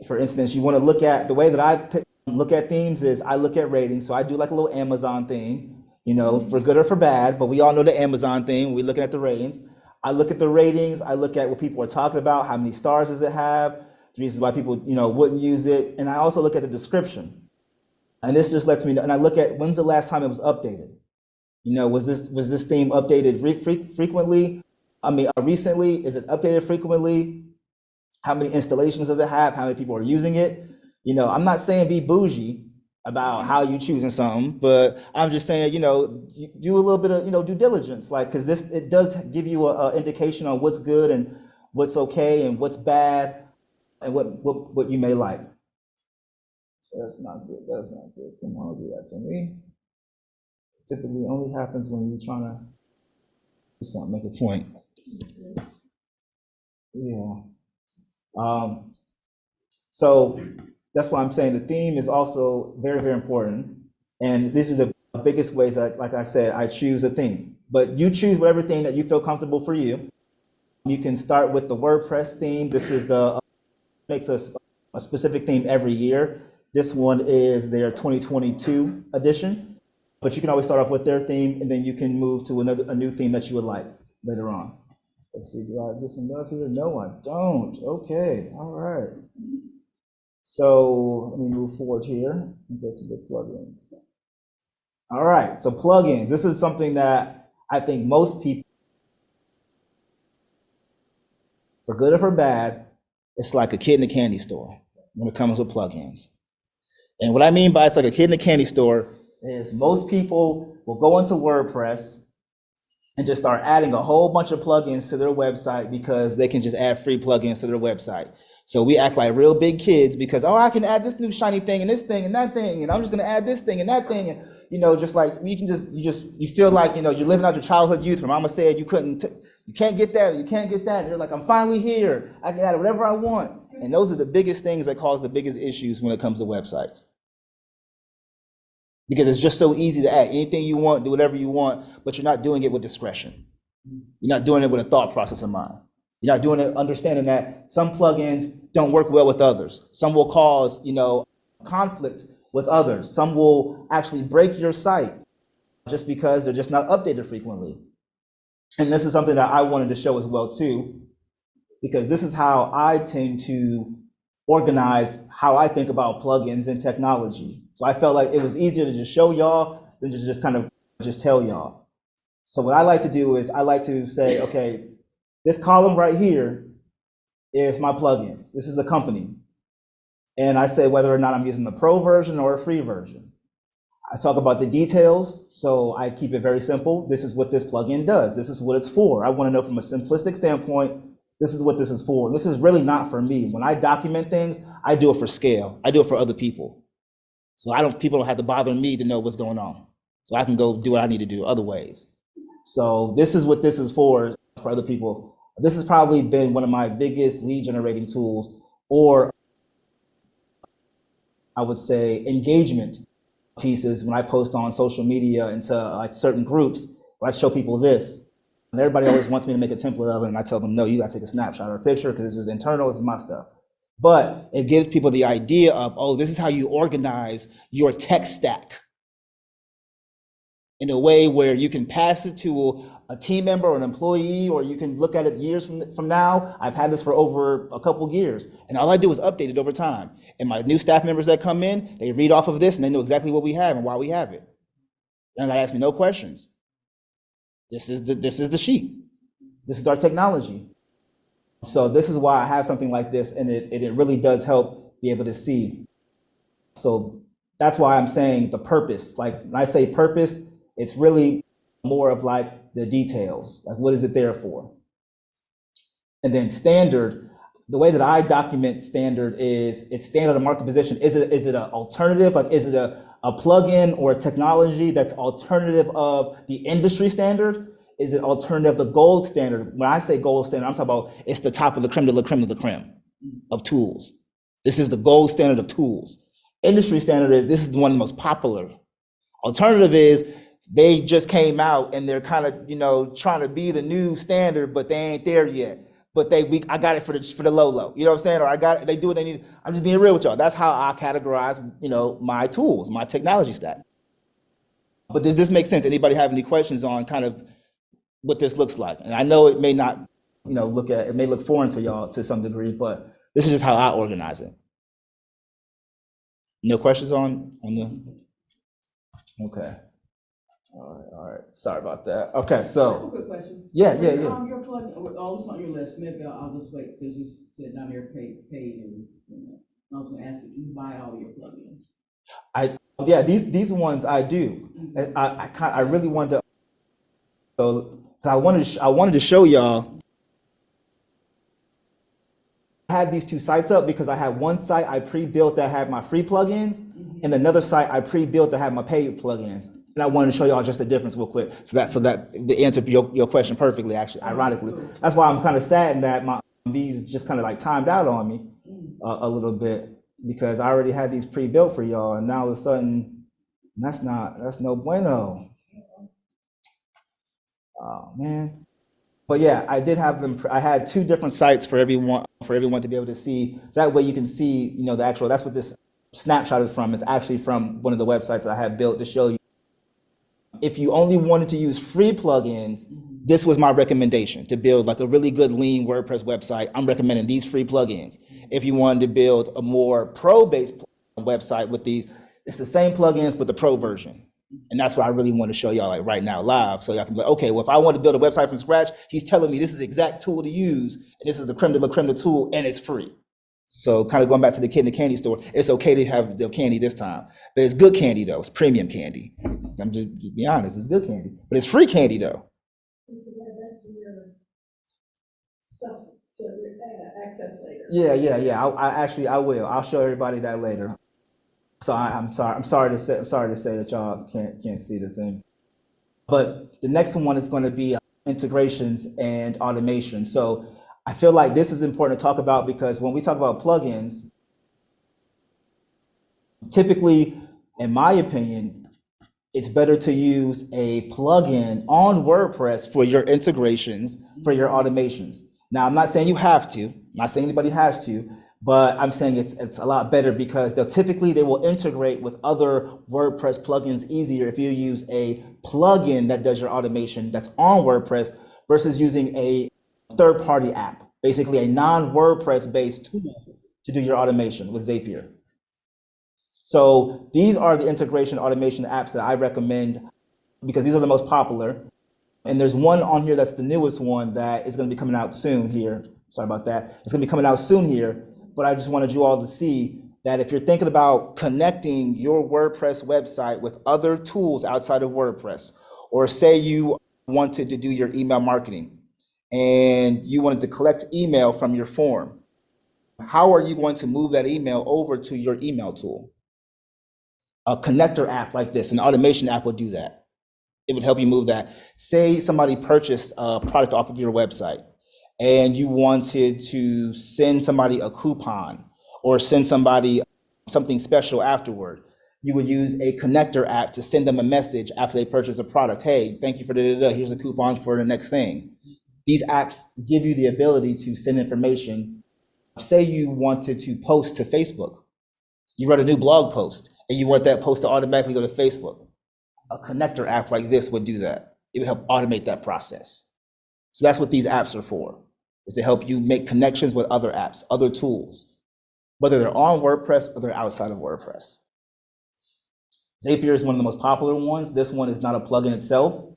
for instance, you want to look at the way that I pick, look at themes is I look at ratings. So I do like a little Amazon thing, you know, for good or for bad. But we all know the Amazon thing. We're looking at the ratings. I look at the ratings. I look at what people are talking about. How many stars does it have? The reasons why people, you know, wouldn't use it. And I also look at the description. And this just lets me know. And I look at when's the last time it was updated. You know, was this was this theme updated re- fre- frequently? I mean, uh, recently, is it updated frequently? How many installations does it have? How many people are using it? You know, I'm not saying be bougie about how you choosing something, but I'm just saying, you know, do a little bit of, you know, due diligence, like, because this, it does give you a, a indication on what's good and what's okay and what's bad and what, what, what you may like. So that's not good. That's not good. Come on, do that to me. Typically only happens when you're trying to make a point. Yeah. Um, so that's why I'm saying the theme is also very, very important. And this is the biggest ways that, like I said, I choose a theme. But you choose whatever theme that you feel comfortable for you. You can start with the WordPress theme. This is the makes us a specific theme every year. This one is their 2022 edition. But you can always start off with their theme, and then you can move to another a new theme that you would like later on. Let's see, do I have this enough here? No, I don't. Okay, all right. So let me move forward here and go to the plugins. All right, so plugins. This is something that I think most people, for good or for bad, it's like a kid in a candy store when it comes with plugins. And what I mean by it's like a kid in a candy store is most people will go into WordPress and just start adding a whole bunch of plugins to their website because they can just add free plugins to their website. So we act like real big kids because, oh, I can add this new shiny thing and this thing and that thing, and I'm just gonna add this thing and that thing. And, you know, just like you can just, you just, you feel like, you know, you're living out your childhood youth. Where mama said you couldn't, you can't get that, you can't get that. And you're like, I'm finally here. I can add whatever I want. And those are the biggest things that cause the biggest issues when it comes to websites because it's just so easy to add anything you want, do whatever you want, but you're not doing it with discretion. You're not doing it with a thought process in mind. You're not doing it understanding that some plugins don't work well with others. Some will cause, you know, conflict with others. Some will actually break your site just because they're just not updated frequently. And this is something that I wanted to show as well too, because this is how I tend to organize how I think about plugins and technology. So I felt like it was easier to just show y'all than to just kind of just tell y'all. So what I like to do is I like to say, okay, this column right here is my plugins. This is the company. And I say whether or not I'm using the pro version or a free version. I talk about the details, so I keep it very simple. This is what this plugin does. This is what it's for. I want to know from a simplistic standpoint, this is what this is for. This is really not for me. When I document things, I do it for scale. I do it for other people. So I don't people don't have to bother me to know what's going on. So I can go do what I need to do other ways. So this is what this is for for other people. This has probably been one of my biggest lead generating tools or I would say engagement pieces when I post on social media into like certain groups where I show people this. And everybody always wants me to make a template of it, and I tell them, no, you gotta take a snapshot or a picture because this is internal, this is my stuff. But it gives people the idea of, oh, this is how you organize your tech stack in a way where you can pass it to a team member or an employee, or you can look at it years from, from now. I've had this for over a couple years, and all I do is update it over time. And my new staff members that come in, they read off of this and they know exactly what we have and why we have it. They don't ask me no questions. This is the this is the sheet. This is our technology. So this is why I have something like this, and it, it, it really does help be able to see. So that's why I'm saying the purpose. Like when I say purpose, it's really more of like the details. Like what is it there for? And then standard, the way that I document standard is it's standard of market position. Is it is it an alternative? Like is it a, a plugin or a technology that's alternative of the industry standard? Is it alternative the gold standard? When I say gold standard, I'm talking about it's the top of the creme de la creme of the creme mm. of tools. This is the gold standard of tools. Industry standard is this is one of the most popular. Alternative is they just came out and they're kind of you know trying to be the new standard, but they ain't there yet. But they we I got it for the for the low low. You know what I'm saying? Or I got it, they do what they need. I'm just being real with y'all. That's how I categorize you know my tools, my technology stack. But does this make sense? Anybody have any questions on kind of what this looks like? And I know it may not you know look at it may look foreign to y'all to some degree, but this is just how I organize it. No questions on on the. Okay. All right, all right. Sorry about that. Okay, I so quick question. yeah, yeah, yeah. Um, your plug, all this on your list, maybe I'll, I'll just wait, because you said down there paid, paid and, you know, I was gonna ask you, do you buy all your plugins? I yeah these these ones I do. Mhm. And I I kind I really wanted to. So, so I wanted to I wanted to show y'all. I had these two sites up because I had one site I pre-built that had my free plugins, Mhm. and another site I pre-built that had my paid plugins. And I wanted to show y'all just the difference real quick. So that so that the answer your, your question perfectly, actually, ironically. That's why I'm kind of saddened that my these just kind of like timed out on me a, a little bit because I already had these pre-built for y'all, and now all of a sudden, that's not that's no bueno. Oh man. But yeah, I did have them. I had two different sites for everyone for everyone to be able to see. So that way you can see, you know, the actual. That's what this snapshot is from. It's actually from one of the websites I had built to show you. If you only wanted to use free plugins, this was my recommendation to build like a really good lean WordPress website. I'm recommending these free plugins. If you wanted to build a more pro-based website with these, it's the same plugins but the pro version. And that's what I really want to show y'all like right now live. So y'all can be like, okay, well, if I want to build a website from scratch, he's telling me this is the exact tool to use, and this is the creme de la creme de tool, and it's free. So kind of going back to the kid in the candy store, it's okay to have the candy this time. But it's good candy though. It's premium candy. I'm just to be honest, it's good candy. But it's free candy though. Uh. Yeah, yeah, yeah. I, I actually I will. I'll show everybody that later. So I, I'm sorry. I'm sorry to say. I'm sorry to say that y'all can't can't see the thing. But the next one is going to be integrations and automation. So I feel like this is important to talk about because when we talk about plugins, typically, in my opinion, it's better to use a plugin on WordPress for your integrations, for your automations. Now, I'm not saying you have to, I'm not saying anybody has to, but I'm saying it's it's a lot better because they'll typically they will integrate with other WordPress plugins easier if you use a plugin that does your automation that's on WordPress versus using a third-party app, basically a non-WordPress based tool to do your automation with Zapier. So these are the integration automation apps that I recommend because these are the most popular. And there's one on here that's the newest one that is going to be coming out soon here. Sorry about that. It's going to be coming out soon here. But I just wanted you all to see that if you're thinking about connecting your WordPress website with other tools outside of WordPress, or say you wanted to do your email marketing and you wanted to collect email from your form, how are you going to move that email over to your email tool? A connector app like this, an automation app would do that. It would help you move that. Say somebody purchased a product off of your website and you wanted to send somebody a coupon or send somebody something special afterward. You would use a connector app to send them a message after they purchase a product. Hey, thank you for da. Here's a coupon for the next thing. These apps give you the ability to send information. Say you wanted to post to Facebook. You wrote a new blog post and you want that post to automatically go to Facebook. A connector app like this would do that. It would help automate that process. So that's what these apps are for, is to help you make connections with other apps, other tools, whether they're on WordPress or they're outside of WordPress. Zapier is one of the most popular ones. This one is not a plugin itself,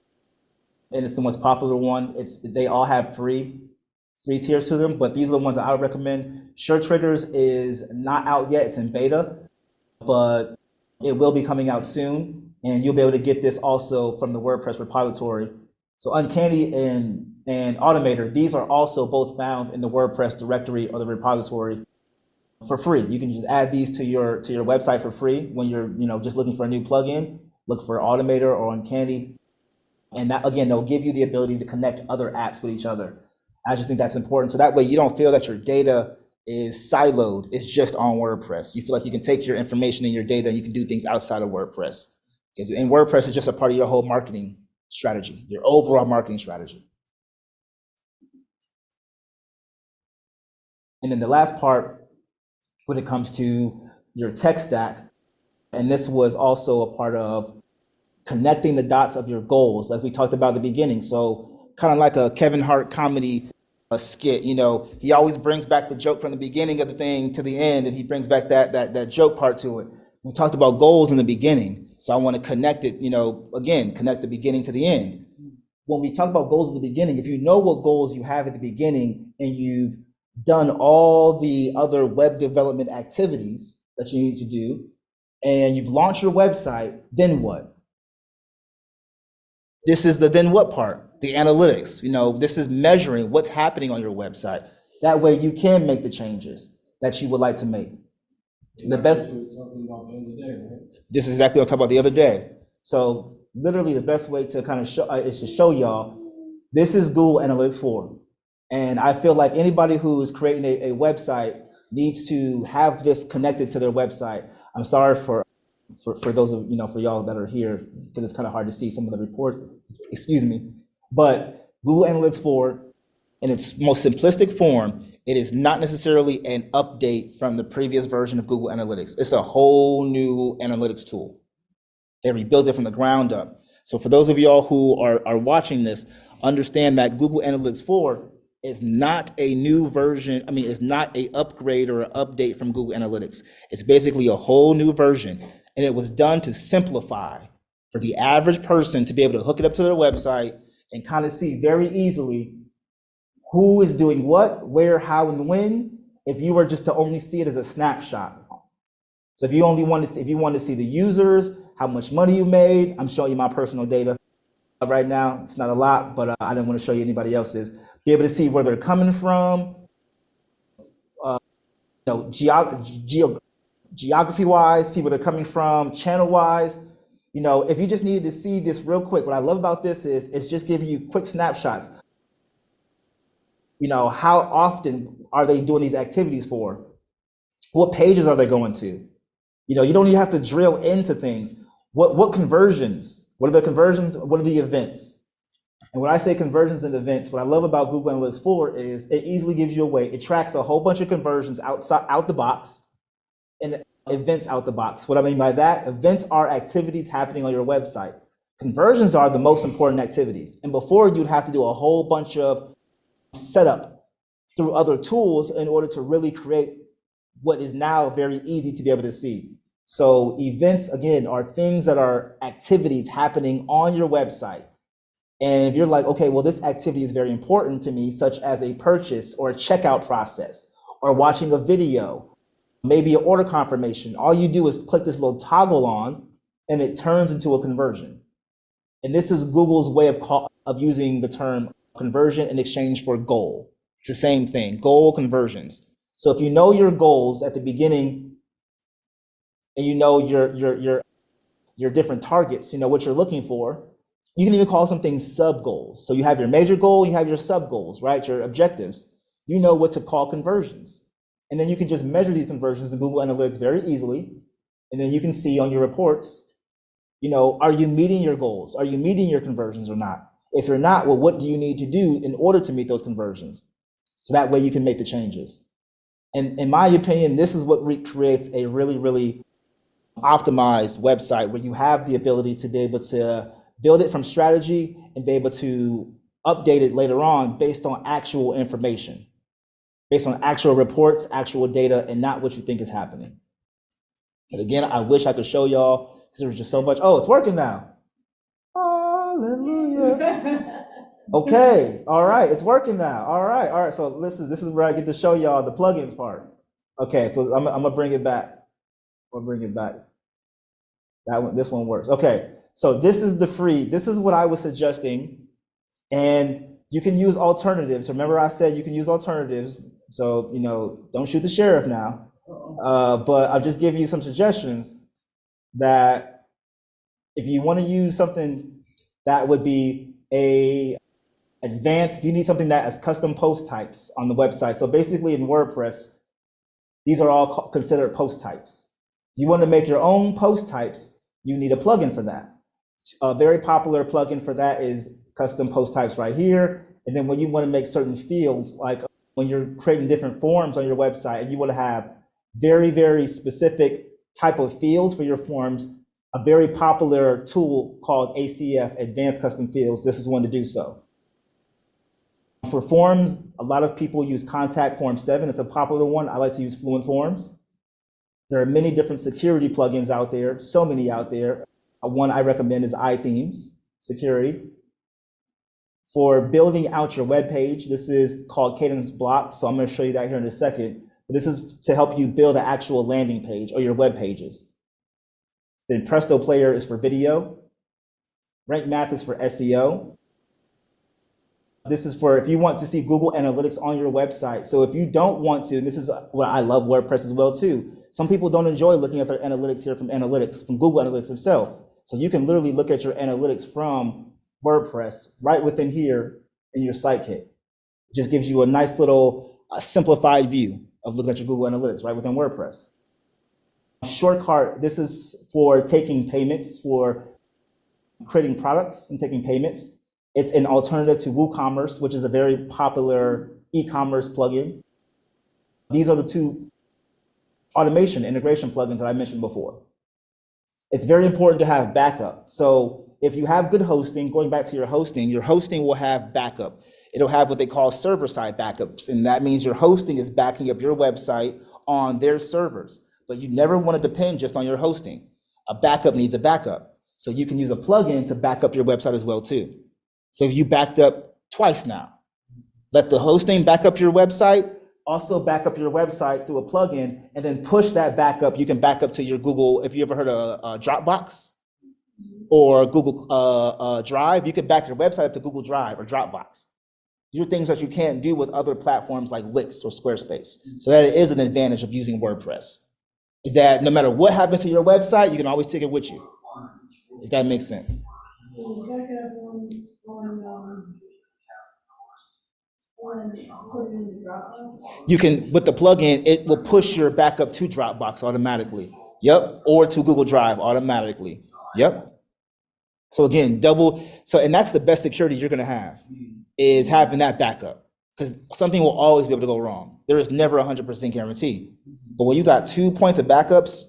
and it's the most popular one. It's they all have free free tiers to them, but these are the ones that I would recommend. SureTriggers is not out yet; it's in beta, but it will be coming out soon, and you'll be able to get this also from the WordPress repository. So Uncanny and and Automator, these are also both found in the WordPress directory or the repository for free. You can just add these to your to your website for free when you're you know just looking for a new plugin. Look for Automator or Uncanny, and that again they'll give you the ability to connect other apps with each other. I just think that's important. So that way you don't feel that your data is siloed. It's just on WordPress. You feel like you can take your information and your data and you can do things outside of WordPress. Because in WordPress is just a part of your whole marketing strategy, your overall marketing strategy. And then the last part, when it comes to your tech stack, and this was also a part of connecting the dots of your goals, as we talked about at the beginning. So kind of like a Kevin Hart comedy a skit, you know, he always brings back the joke from the beginning of the thing to the end, and he brings back that that that joke part to it. We talked about goals in the beginning, so I want to connect it, you know, again, connect the beginning to the end. When we talk about goals at the beginning, if you know what goals you have at the beginning and you've done all the other web development activities that you need to do, and you've launched your website, then what? This is the then what part, the analytics. You know, this is measuring what's happening on your website. That way you can make the changes that you would like to make. The best, That's what we about the other day, this is exactly what I talked about the other day. So literally the best way to kind of show, uh, is to show y'all, this is Google Analytics 4. And I feel like anybody who is creating a, a website needs to have this connected to their website. I'm sorry for, for, for those of, you know, for y'all that are here, because it's kind of hard to see some of the report, excuse me. But Google Analytics 4, in its most simplistic form, it is not necessarily an update from the previous version of Google Analytics. It's a whole new analytics tool. They rebuilt it from the ground up. So for those of y'all who are, are watching this, understand that Google Analytics 4 is not a new version. I mean, it's not a upgrade or an update from Google Analytics. It's basically a whole new version. And it was done to simplify for the average person to be able to hook it up to their website and kind of see very easily who is doing what, where, how, and when, if you were just to only see it as a snapshot. So if you only want to see, if you want to see the users, how much money you made, I'm showing you my personal data right now. It's not a lot, but uh, I didn't want to show you anybody else's. Be able to see where they're coming from, uh, you know, geo geography wise, see where they're coming from, channel wise. You know, if you just needed to see this real quick, what I love about this is it's just giving you quick snapshots you know, how often are they doing these activities for? What pages are they going to? You know, you don't even have to drill into things. What what conversions? What are the conversions? What are the events? And when I say conversions and events, what I love about Google Analytics 4 is it easily gives you a way. It tracks a whole bunch of conversions outside out the box and events out the box. What I mean by that, events are activities happening on your website. Conversions are the most important activities. And before you'd have to do a whole bunch of setup through other tools in order to really create what is now very easy to be able to see. So events, again, are things that are activities happening on your website. And if you're like, okay, well, this activity is very important to me, such as a purchase or a checkout process, or watching a video, maybe an order confirmation, all you do is click this little toggle on and it turns into a conversion. And this is Google's way of call, of using the term conversion in exchange for goal. It's the same thing, goal conversions. So if you know your goals at the beginning and you know your your your your different targets, you know what you're looking for, you can even call something sub goals. So you have your major goal, you have your sub goals, right? Your objectives. You know what to call conversions. And then you can just measure these conversions in Google Analytics very easily. And then you can see on your reports, you know, are you meeting your goals? Are you meeting your conversions or not? If you're not, well, what do you need to do in order to meet those conversions? So that way you can make the changes. And in my opinion, this is what re- creates a really, really optimized website where you have the ability to be able to build it from strategy and be able to update it later on based on actual information, based on actual reports, actual data, and not what you think is happening. And again, I wish I could show y'all because there was just so much. Oh, it's working now. Hallelujah. Okay, all right, it's working now. All right, all right. So this is this is where I get to show y'all the plugins part. Okay, so I'm, I'm gonna bring it back. I'll bring it back. That one, this one works. Okay, so this is the free. This is what I was suggesting, and you can use alternatives. Remember, I said you can use alternatives. So you know, don't shoot the sheriff now. Uh, but I'll just give you some suggestions that if you want to use something that would be a advanced, you need something that has custom post types on the website. So basically in WordPress, these are all considered post types. You want to make your own post types, you need a plugin for that. A very popular plugin for that is custom post types right here. And then when you want to make certain fields, like when you're creating different forms on your website and you want to have very, very specific type of fields for your forms, a very popular tool called ACF, Advanced Custom Fields, this is one to do so. For forms, a lot of people use Contact Form 7. It's a popular one. I like to use Fluent Forms. There are many different security plugins out there, so many out there. One I recommend is iThemes Security. For building out your web page, this is called Kadence Blocks. So I'm going to show you that here in a second. This is to help you build an actual landing page or your web pages. Then Presto Player is for video. Rank Math is for SEO. This is for if you want to see Google Analytics on your website. So if you don't want to, and this is what I love WordPress as well too. Some people don't enjoy looking at their analytics here from analytics, from Google Analytics itself. So you can literally look at your analytics from WordPress right within here in your site kit. It just gives you a nice little uh, simplified view of looking at your Google Analytics right within WordPress. SureCart, this is for taking payments, for creating products and taking payments. It's an alternative to WooCommerce, which is a very popular e-commerce plugin. These are the two automation integration plugins that I mentioned before. It's very important to have backup. So if you have good hosting, going back to your hosting, your hosting will have backup. It'll have what they call server-side backups, and that means your hosting is backing up your website on their servers. But you never want to depend just on your hosting. A backup needs a backup. So you can use a plugin to back up your website as well too. So if you backed up twice now, let the hosting back up your website, also back up your website through a plugin, and then push that backup. You can back up to your Google. If you ever heard of uh, Dropbox or Google uh, uh, Drive, you can back your website up to Google Drive or Dropbox. These are things that you can't do with other platforms like Wix or Squarespace. So that is an advantage of using WordPress. Is that no matter what happens to your website, you can always take it with you. If that makes sense. You can, with the plugin, it will push your backup to Dropbox automatically. Yep, or to Google Drive automatically. Yep. So again, double, so, and that's the best security you're gonna have, is mm-hmm. having that backup. Because something will always be able to go wrong. There is never a hundred percent guarantee. Mm-hmm. But when you got two points of backups,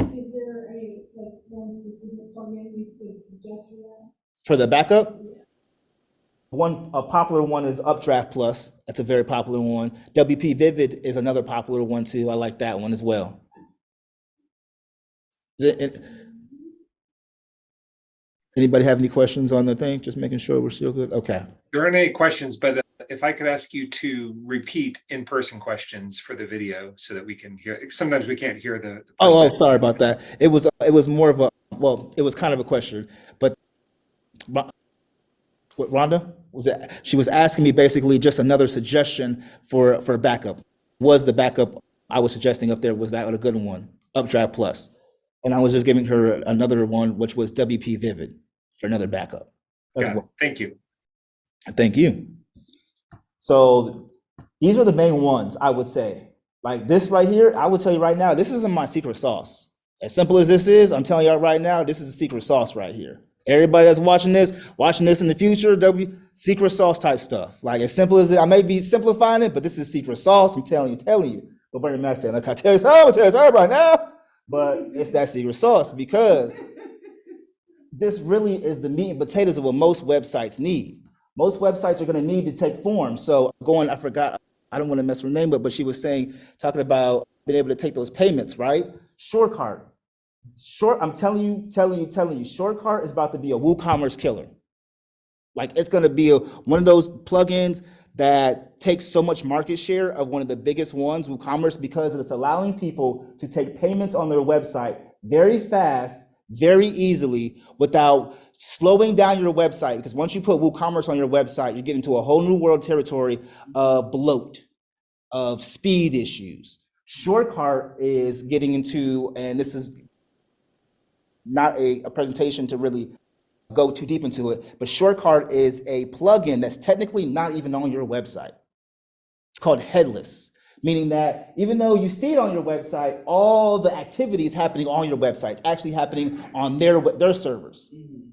Is there a, like, one specific plugin you could suggest for that? for the backup, One, a popular one is Updraft Plus. That's a very popular one. WP Vivid is another popular one too. I like that one as well. Is it- it- Anybody have any questions on the thing? Just making sure we're still good. Okay. There aren't any questions, but uh, if I could ask you to repeat in-person questions for the video so that we can hear, sometimes we can't hear the. the Oh, oh, sorry about that. It was, it was more of a, well, it was kind of a question, but what Rhonda was it? She was asking me basically just another suggestion for, for backup. Was the backup I was suggesting up there, was that a good one? Updraft Plus. And I was just giving her another one, which was WP Vivid for another backup. as Got well. Thank you. Thank you. So these are the main ones I would say. Like this right here, I would tell you right now, this isn't my secret sauce. As simple as this is, I'm telling y'all right now, this is a secret sauce right here. Everybody that's watching this, watching this in the future, W secret sauce type stuff. Like as simple as it, I may be simplifying it, but this is secret sauce. I'm telling you, telling you. But Bernie Mac said, like I tell you, I'm gonna tell you everybody now. But it's that secret sauce because this really is the meat and potatoes of what most websites need. Most websites are going to need to take form. So going, I forgot, I don't want to mess her name up, but she was saying, talking about being able to take those payments, right? SureCart. Short, I'm telling you, telling you, telling you, SureCart is about to be a WooCommerce killer. Like it's going to be a, one of those plugins that takes so much market share of one of the biggest ones, WooCommerce, because it's allowing people to take payments on their website very fast, very easily, without slowing down your website. Because once you put WooCommerce on your website, you get into a whole new world territory of bloat, of speed issues. SureCart is getting into, and this is not a, a presentation to really go too deep into it, but SureCart is a plugin that's technically not even on your website. It's called headless, meaning that even though you see it on your website, all the activities happening on your website, it's actually happening on their, their servers. Mm-hmm.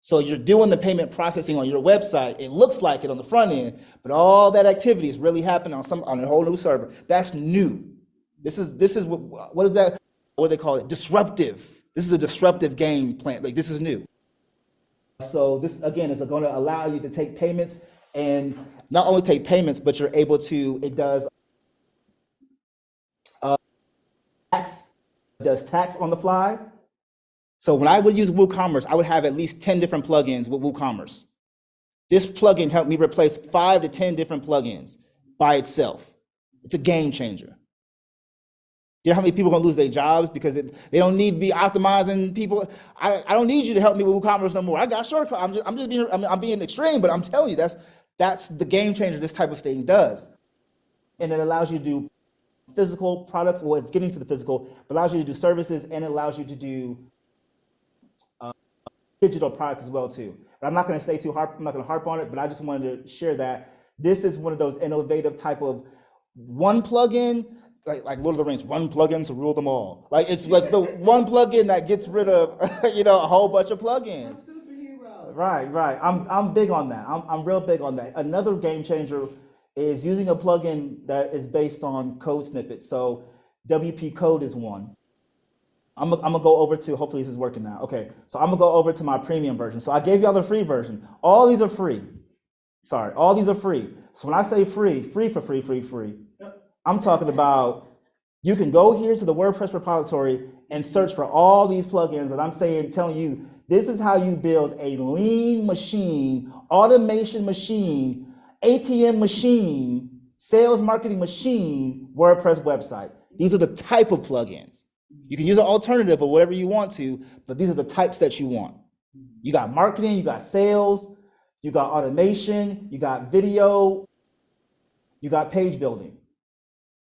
So you're doing the payment processing on your website. It looks like it on the front end, but all that activity is really happening on some on a whole new server. That's new. This is this is what what is that? What do they call it? Disruptive. This is a disruptive game plan. Like this is new. So this again is going to allow you to take payments and not only take payments, but you're able to. It does uh, tax does tax on the fly. So when I would use WooCommerce, I would have at least 10 different plugins with WooCommerce. This plugin helped me replace five to 10 different plugins by itself. It's a game changer. Do you know how many people are gonna lose their jobs because it, they don't need to be optimizing people? I, I don't need you to help me with WooCommerce no more. I got SureCart. I'm just, I'm just being, I'm, I'm being extreme, but I'm telling you, that's, that's the game changer this type of thing does. And it allows you to do physical products, well, it's getting to the physical, but allows you to do services and it allows you to do uh, digital product as well too. But I'm not going to say too harp. I'm not going to harp on it, but I just wanted to share that this is one of those innovative type of one plugin, like like Lord of the Rings, one plugin to rule them all. Like it's like the one plugin that gets rid of you know a whole bunch of plugins. Superhero. Right, right. I'm I'm big on that. I'm I'm real big on that. Another game changer is using a plugin that is based on code snippets. So WP Code is one. I'm, I'm gonna go over to, hopefully this is working now. Okay, so I'm gonna go over to my premium version. So I gave y'all the free version. All these are free. Sorry, all these are free. So when I say free, free for free, free, free, I'm talking about you can go here to the WordPress repository and search for all these plugins that I'm saying, telling you, this is how you build a lean machine, automation machine, ATM machine, sales marketing machine, WordPress website. These are the type of plugins. You can use an alternative or whatever you want to, but these are the types that you want. You got marketing, you got sales, you got automation, you got video, you got page building.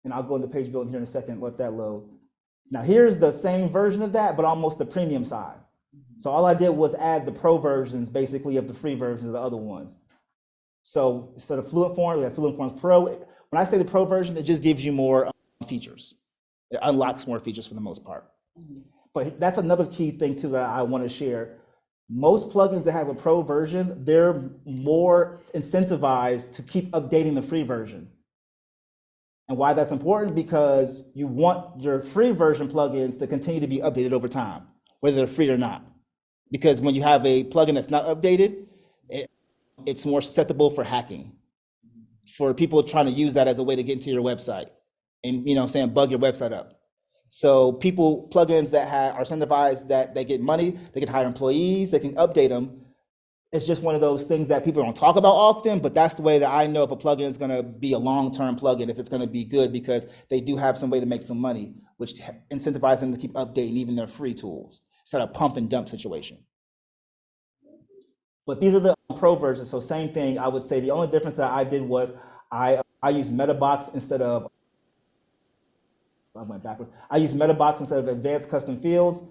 And I'll go into page building here in a second, let that load. Now here's the same version of that, but almost the premium side. So all I did was add the pro versions basically of the free versions of the other ones. So instead of Fluent Forms, we have Fluent Forms Pro. When I say the pro version, it just gives you more um, features. It unlocks more features for the most part. But that's another key thing too that I want to share. Most plugins that have a pro version, they're more incentivized to keep updating the free version. And why that's important because you want your free version plugins to continue to be updated over time, whether they're free or not. Because when you have a plugin that's not updated, it's more susceptible for hacking, for people trying to use that as a way to get into your website and, you know, I'm saying, bug your website up. So people, plugins that have, are incentivized that they get money, they can hire employees, they can update them. It's just one of those things that people don't talk about often, but that's the way that I know if a plugin is gonna be a long-term plugin, if it's gonna be good, because they do have some way to make some money, which incentivizes them to keep updating even their free tools, instead of pump and dump situation. But these are the pro versions, so same thing, I would say the only difference that I did was I, uh, I used MetaBox instead of, I went backwards. I use MetaBox instead of advanced custom fields.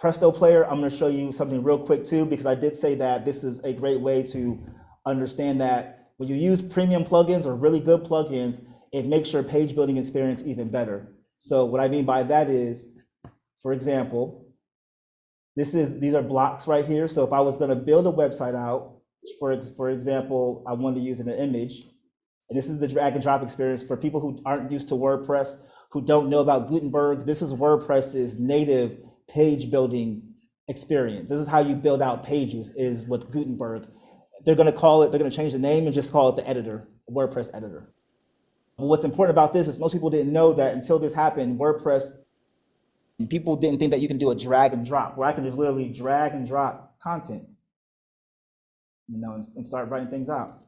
Presto Player, I'm gonna show you something real quick too, because I did say that this is a great way to understand that when you use premium plugins or really good plugins, it makes your page building experience even better. So what I mean by that is, for example, this is, these are blocks right here. So if I was gonna build a website out, for, for example, I wanted to use an image, and this is the drag and drop experience for people who aren't used to WordPress, who don't know about Gutenberg. This is WordPress's native page building experience. This is how you build out pages is with Gutenberg. They're gonna call it, they're gonna change the name and just call it the editor, WordPress editor. What's important about this is most people didn't know that until this happened, WordPress, people didn't think that you can do a drag and drop, where I can just literally drag and drop content, you know, and, and start writing things out.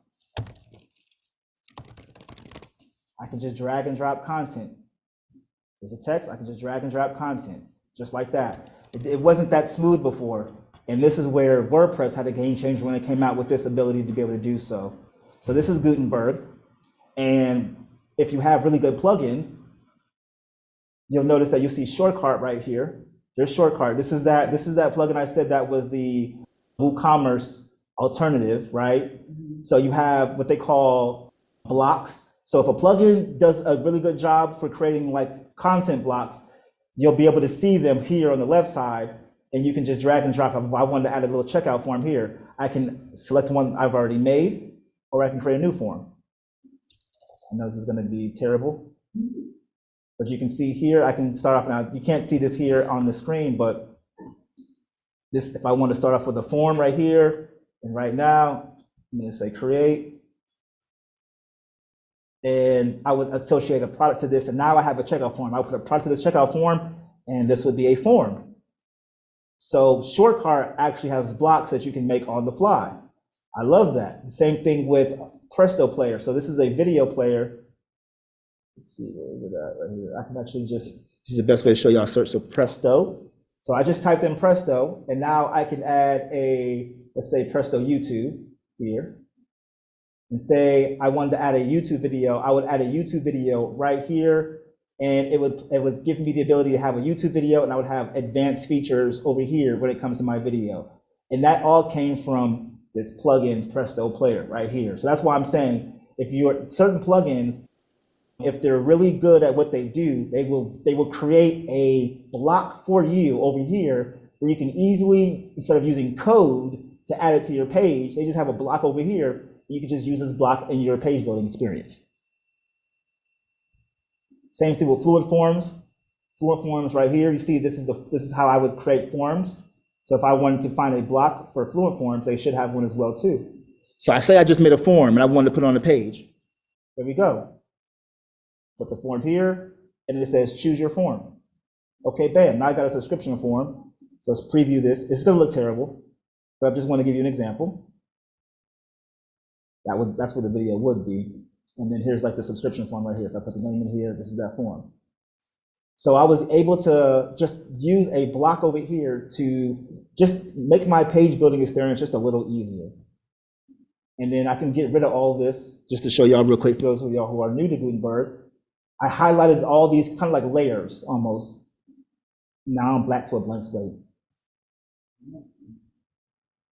I can just drag and drop content. There's a text, I can just drag and drop content, just like that. It, it wasn't that smooth before. And this is where WordPress had a game changer when it came out with this ability to be able to do so. So this is Gutenberg. And if you have really good plugins, you'll notice that you see SureCart right here. There's SureCart. This is that, this is that plugin I said that was the WooCommerce alternative, right? Mm-hmm. So you have what they call blocks. So if a plugin does a really good job for creating like content blocks, you'll be able to see them here on the left side and you can just drag and drop. If I wanted to add a little checkout form here, I can select one I've already made or I can create a new form. I know this is gonna be terrible. Mm-hmm. But you can see here, I can start off now, you can't see this here on the screen, but this, if I want to start off with a form right here, and right now, I'm gonna say create. And I would associate a product to this, and now I have a checkout form. I put a product to this checkout form, and this would be a form. So SureCart actually has blocks that you can make on the fly. I love that. Same thing with Presto Player. So this is a video player. Let's see, where is it at right here? I can actually just, this is the best way to show y'all search, so Presto. So I just typed in Presto, and now I can add a, let's say Presto YouTube here. And say I wanted to add a YouTube video, I would add a YouTube video right here, and it would, it would give me the ability to have a YouTube video, and I would have advanced features over here when it comes to my video. And that all came from this plugin Presto Player right here. So that's why I'm saying, if you're, certain plugins, if they're really good at what they do, they will they will create a block for you over here where you can easily, instead of using code to add it to your page, they just have a block over here. You can just use this block in your page building experience. Same thing with Fluent Forms. Fluent Forms right here. You see, this is the this is how I would create forms. So if I wanted to find a block for Fluent Forms, they should have one as well too. So I say I just made a form and I wanted to put it on the page. There we go put the form here, and it says choose your form. Okay, bam, now I got a subscription form. So let's preview this. It's gonna look terrible, but I just want to give you an example. That would, that's what the video would be. And then here's like the subscription form right here. If I put the name in here, this is that form. So I was able to just use a block over here to just make my page building experience just a little easier. And then I can get rid of all this, just to show y'all real quick, for those of y'all who are new to Gutenberg. I highlighted all these kind of like layers almost. Now I'm black to a blank slate.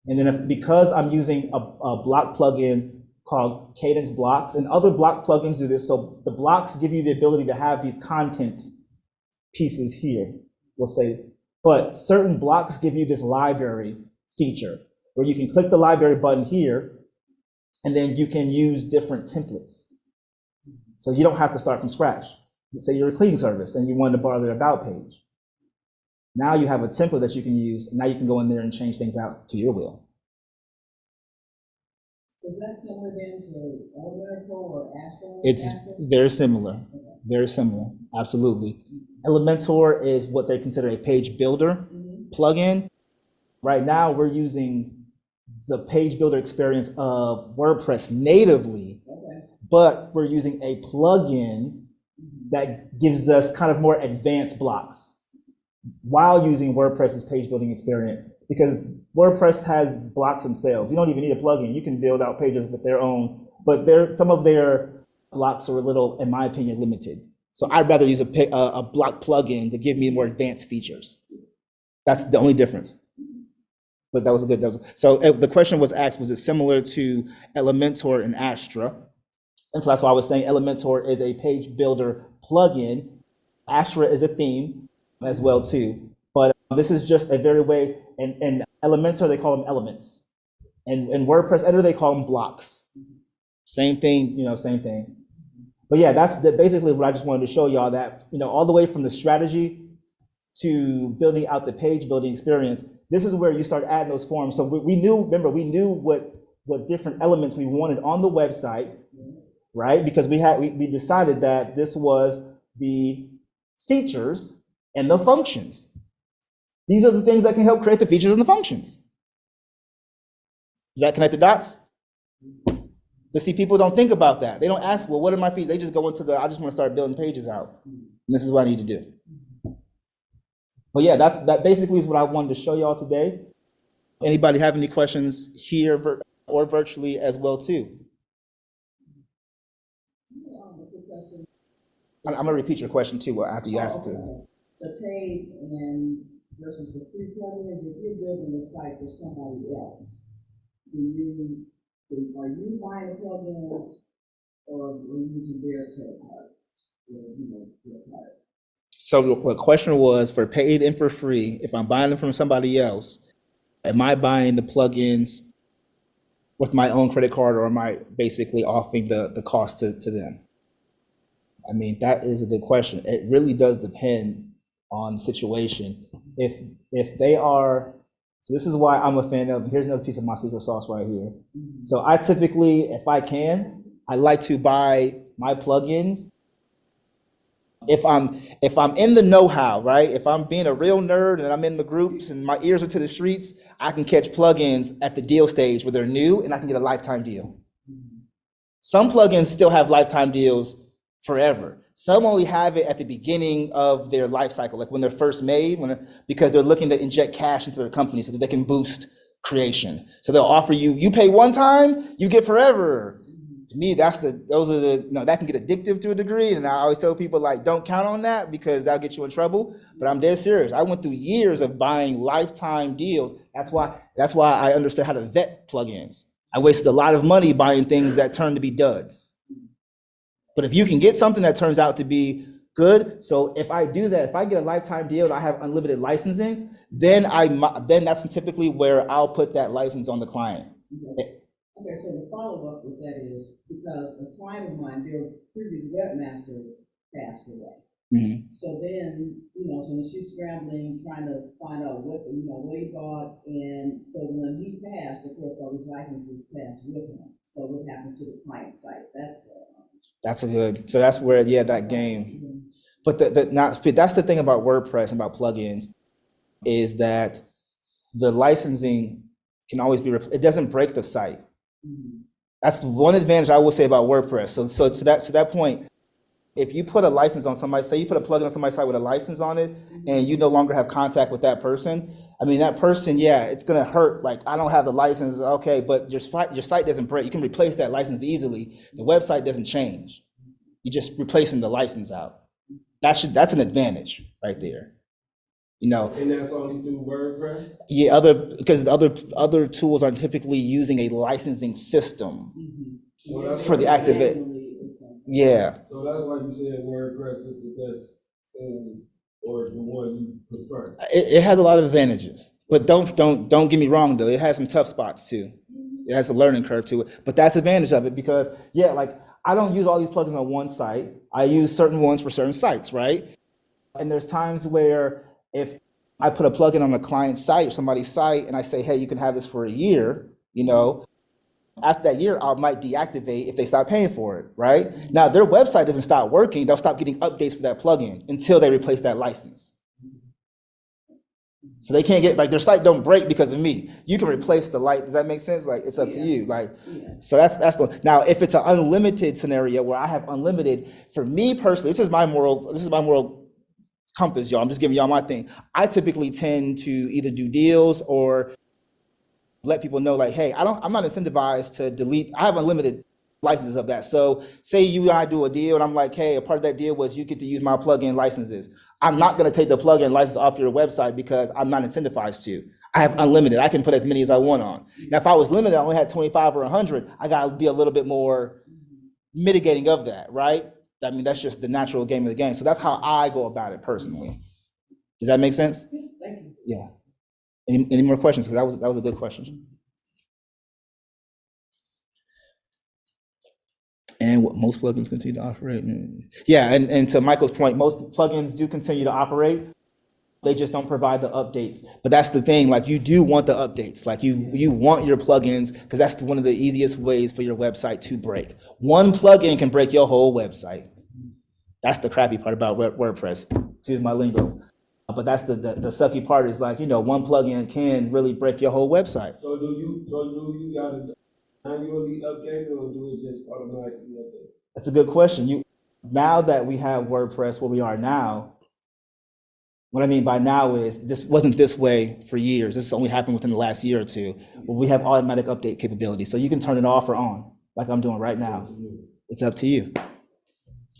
And then if, because I'm using a, a block plugin called Kadence Blocks, and other block plugins do this, so the blocks give you the ability to have these content pieces here, we'll say, but certain blocks give you this library feature where you can click the library button here, and then you can use different templates. So you don't have to start from scratch. Say you're a cleaning service and you want to borrow their about page. Now you have a template that you can use. And now you can go in there and change things out to your will. Is that similar then to Elementor or Astra? It's very similar, very similar, absolutely. Elementor is what they consider a page builder Mhm. plugin. Right now, we're using the page builder experience of WordPress natively. But we're using a plugin that gives us kind of more advanced blocks while using WordPress's page building experience. Because WordPress has blocks themselves. You don't even need a plugin. You can build out pages with their own, but their some of their blocks are a little, in my opinion, limited. So I'd rather use a, a, block plugin to give me more advanced features. That's the only difference. But that was a good, that was, so uh, the question was asked, was it similar to Elementor and Astra? And so that's why I was saying Elementor is a page builder plugin. Astra is a theme as well too. But uh, this is just a very way, and, and Elementor, they call them elements. And in WordPress editor, they call them blocks. Same thing, you know, same thing. But yeah, that's the, basically what I just wanted to show y'all that, you know, all the way from the strategy to building out the page building experience, this is where you start adding those forms. So we, we knew, remember, we knew what, what different elements we wanted on the website, right? Because we had, we, we decided that this was the features and the functions. These are the things that can help create the features and the functions. Does that connect the dots? But see, people don't think about that. They don't ask, well, what are my features? They just go into the, I just want to start building pages out. And this is what I need to do. But yeah, that's, that basically is what I wanted to show y'all today. Anybody have any questions here or virtually as well too? Um, a quick question. I'm, I'm gonna repeat your question too after you ask it. Oh, The paid and versus the free plugins, if you're building a site for somebody else, do you, are you buying the plugins or are you using their credit card? Or, you know, their card? So the the question was for paid and for free, if I'm buying them from somebody else, am I buying the plugins with my own credit card or am I basically offering the, the cost to, to them? I mean, that is a good question. It really does depend on the situation. If, if they are, so this is why I'm a fan of, here's another piece of my secret sauce right here. So I typically, if I can, I like to buy my plugins if I'm if I'm in the know-how, right? If I'm being a real nerd and I'm in the groups and my ears are to the streets, I can catch plugins at the deal stage where they're new and I can get a lifetime deal. Some plugins still have lifetime deals forever. Some only have it at the beginning of their life cycle, like when they're first made, when because they're looking to inject cash into their company so that they can boost creation. So they'll offer you, you pay one time, you get forever. To me, that's the those are the you know that can get addictive to a degree, and I always tell people like don't count on that because that'll get you in trouble. But I'm dead serious. I went through years of buying lifetime deals. That's why that's why I understood how to vet plugins. I wasted a lot of money buying things that turned to be duds. But if you can get something that turns out to be good, so if I do that, if I get a lifetime deal and I have unlimited licensings, then I then that's typically where I'll put that license on the client. Okay, Okay, so the follow-up with that is, because a client of mine, their previous webmaster passed away. Mhm. So then, you know, so when she's scrambling, trying to find out what, you know, what he bought, and so when he passed, of course, all his licenses passed with him. So what happens to the client site? That's what. That's a good. So that's where yeah that game. But the, the not that's the thing about WordPress and about plugins is that the licensing can always be it doesn't break the site. Mhm. That's one advantage I will say about WordPress. So so to that to that point, if you put a license on somebody, say you put a plugin on somebody's site with a license on it, and you no longer have contact with that person, I mean that person, yeah, it's gonna hurt. Like I don't have the license, okay, but your site your site doesn't break. You can replace that license easily. The website doesn't change. You're just replacing the license out. That should that's an advantage right there. You know, And that's only through WordPress? yeah, other because other other tools aren't typically using a licensing system Mhm. So that's for the why- activate. Manually or something. Yeah, So that's why you said WordPress is the best thing, or the one you prefer. it, it has a lot of advantages, but don't don't don't get me wrong though. It has some tough spots too. It has a learning curve to it, but that's the advantage of it because yeah, like I don't use all these plugins on one site. I use certain ones for certain sites, right? And there's times where if I put a plugin on a client site, somebody's site, and I say, hey, you can have this for a year, you know, After that year, I might deactivate if they stop paying for it, right? Now, their website doesn't stop working, they'll stop getting updates for that plugin until they replace that license. So they can't get, like, their site don't break because of me. You can replace the light, does that make sense? Like, it's up to you, like, Yeah. so that's, that's the, now, if it's an unlimited scenario where I have unlimited, for me personally, this is my moral, this is my moral compass, y'all. I'm just giving y'all my thing. I typically tend to either do deals or let people know like, hey, I don't, I'm not incentivized to delete, I have unlimited licenses of that. So say you and I do a deal and I'm like, hey, a part of that deal was you get to use my plugin licenses. I'm not gonna take the plugin license off your website because I'm not incentivized to. I have unlimited, I can put as many as I want on. Now, if I was limited, I only had 25 or 100, I gotta be a little bit more mitigating of that, right? I mean, that's just the natural game of the game. So that's how I go about it personally. Does that make sense? Thank you. Yeah. Any, any more questions? that was, that was a good question. And what most plugins continue to operate. mm. Yeah, and, and to Michael's point, most plugins do continue to operate. They just don't provide the updates. But that's the thing, like you do want the updates. Like you you want your plugins because that's one of the easiest ways for your website to break. One plugin can break your whole website. That's the crappy part about WordPress. Excuse my lingo. Uh, but that's the, the the sucky part is like, you know, one plugin can really break your whole website. So do you, so do you gotta annually update it or do it just automatically update? That's a good question. You now that we have WordPress where we are now, what I mean by now is this wasn't this way for years. This only happened within the last year or two. But we have automatic update capability, so you can turn it off or on, like I'm doing right now. It's up to you.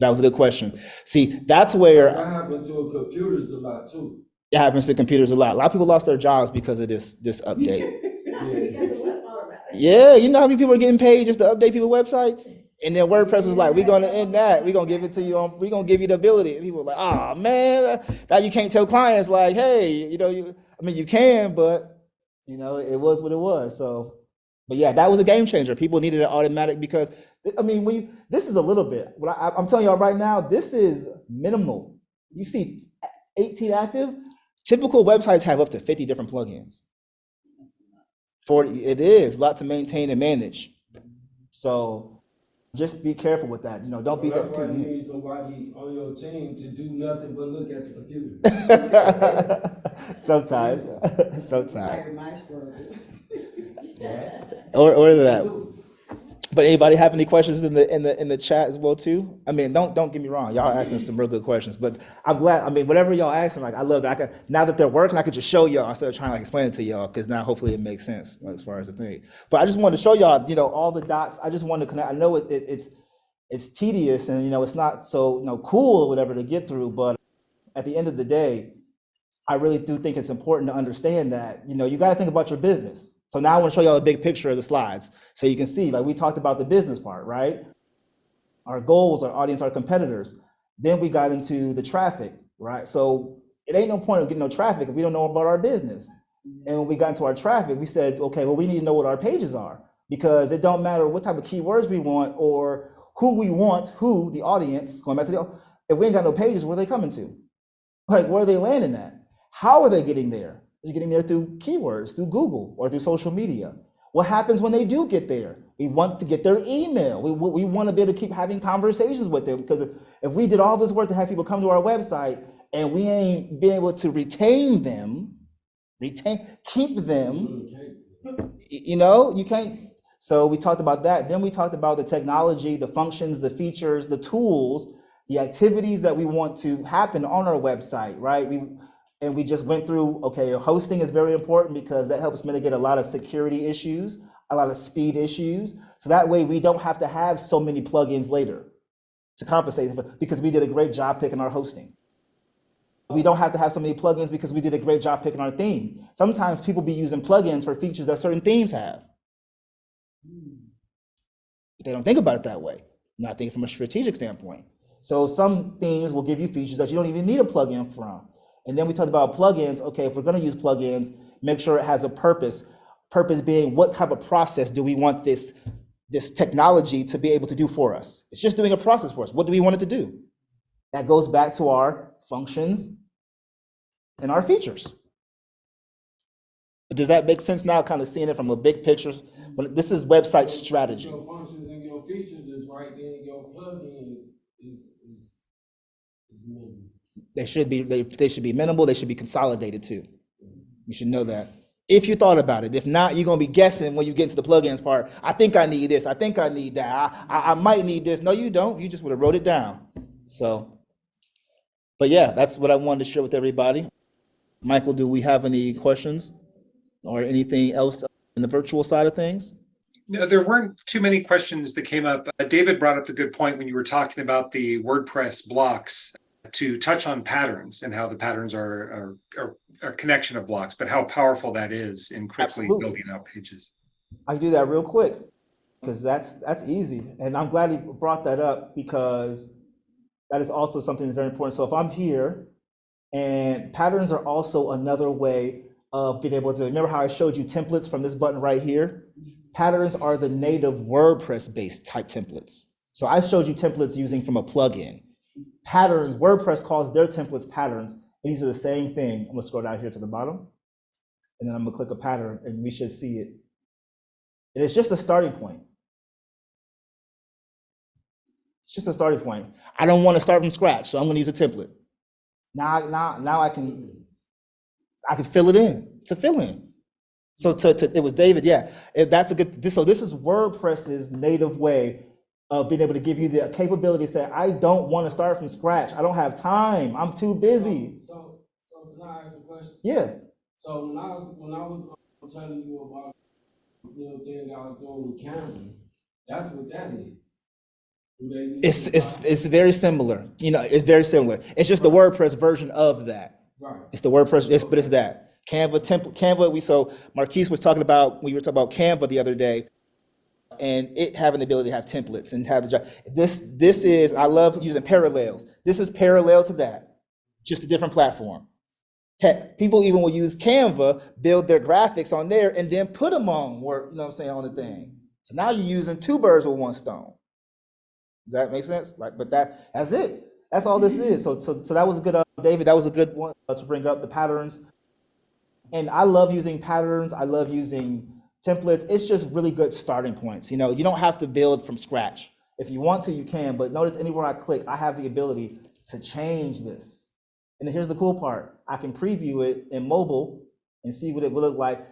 That was a good question. See, that's where That happens to computers a lot too. it happens to computers a lot. A lot of people lost their jobs because of this this update. Not because it went automatic. Yeah, you know how many people are getting paid just to update people's websites? And then WordPress was like, we're gonna end that. We're gonna give it to you on, we're gonna give you the ability. And people were like, oh man, now you can't tell clients like, hey, you know, you I mean you can, but you know, it was what it was. So but yeah, that was a game changer. People needed it automatic because I mean, when you this is a little bit. What I, I'm telling y'all right now, this is minimal. You see 18 active, typical websites have up to 50 different plugins. 40, it is a lot to maintain and manage. So just be careful with that. You know, don't be That's why you need somebody on your team to do nothing but look at the computer. sometimes, sometimes, Larry Meister. Or or that. But anybody have any questions in the in the in the chat as well too? I mean, don't don't get me wrong, y'all asking some real good questions. But I'm glad. I mean, whatever y'all asking, like I love that. I can now that they're working, I could just show y'all instead of trying to like explain it to y'all because now hopefully it makes sense like, as far as the thing. But I just wanted to show y'all, you know, all the dots. I just wanted to connect. I know it, it it's it's tedious and you know it's not so you know cool or whatever to get through, but at the end of the day, I really do think it's important to understand that, you know, you got to think about your business. So now I want to show y'all a big picture of the slides. So you can see, like we talked about the business part, right? Our goals, our audience, our competitors. Then we got into the traffic, right? So it ain't no point of getting no traffic if we don't know about our business. Mm-hmm. And when we got into our traffic, we said, okay, well, we need to know what our pages are because it don't matter what type of keywords we want or who we want, who the audience, going back to the, if we ain't got no pages, where are they coming to? Like, where are they landing at? How are they getting there? They're getting there through keywords, through Google or through social media. What happens when they do get there? We want to get their email. We, we want to be able to keep having conversations with them because if, if we did all this work to have people come to our website and we ain't been able to retain them, retain, keep them, you know, you can't. So we talked about that. Then we talked about the technology, the functions, the features, the tools, the activities that we want to happen on our website, right? We and we just went through, okay, hosting is very important because that helps mitigate a lot of security issues, a lot of speed issues. So that way we don't have to have so many plugins later to compensate for, because we did a great job picking our hosting. We don't have to have so many plugins because we did a great job picking our theme. Sometimes people be using plugins for features that certain themes have. But they don't think about it that way. Not thinking from a strategic standpoint. So some themes will give you features that you don't even need a plugin from. And then we talked about plugins. Okay, if we're going to use plugins, make sure it has a purpose. Purpose being what type of process do we want this this technology to be able to do for us? It's just doing a process for us. What do we want it to do? That goes back to our functions and our features. Does that make sense now, kind of seeing it from a big picture? This is website strategy. Your functions and your features is right then, your plugin is, is, is, is minimal. They should be, they, they should be minimal, they should be consolidated too. You should know that. If you thought about it, if not, you're gonna be guessing when you get into the plugins part. I think I need this, I think I need that, I, I, I might need this. No, you don't, you just would have wrote it down. So, but yeah, that's what I wanted to share with everybody. Michael, do we have any questions? Or anything else in the virtual side of things? No, there weren't too many questions that came up. Uh, David brought up the good point when you were talking about the WordPress blocks to touch on patterns and how the patterns are, are, are a connection of blocks, but how powerful that is in quickly Absolutely. building out pages. I do that real quick because that's that's easy, and I'm glad you brought that up because that is also something that's very important. So if I'm here, and patterns are also another way of being able to remember how I showed you templates from this button right here. Patterns are the native WordPress-based type templates. So I showed you templates using from a plugin. Patterns, WordPress calls their templates patterns. These are the same thing. I'm gonna scroll down here to the bottom, and then I'm gonna click a pattern, and we should see it. And it's just a starting point. It's just a starting point. I don't want to start from scratch, so I'm to use a template. Now, now, now I can, I can fill it in. A fill in. So to, to, it was David, yeah. That's a good. This, so this is WordPress's native way of being able to give you the capability to say, I don't want to start from scratch. I don't have time. I'm too busy. So, so can I ask a question? Yeah. So when I was, when I was um, telling you about the little thing I was doing with Cameron, that's what that is. Do they use It's it's it's very similar. You know, it's very similar. It's just the WordPress version of that. Right. It's the WordPress, it's, but it's that. Canva template, Canva, we, so Marquise was talking about, we were talking about Canva the other day, and it having the ability to have templates and have the job. This, this is, I love using parallels. This is parallel to that, just a different platform. Heck, people even will use Canva, build their graphics on there, and then put them on, work, you know what I'm saying, on the thing. So now you're using two birds with one stone. Does that make sense? Like, but that, that's it. That's all this is. So, so, so that was a good, uh, David, that was a good one uh, to bring up the patterns. And I love using patterns. I love using templates. It's just really good starting points. You know, you don't have to build from scratch. If you want to, you can, but notice anywhere I click, I have the ability to change this. And here's the cool part. I can preview it in mobile and see what it will look like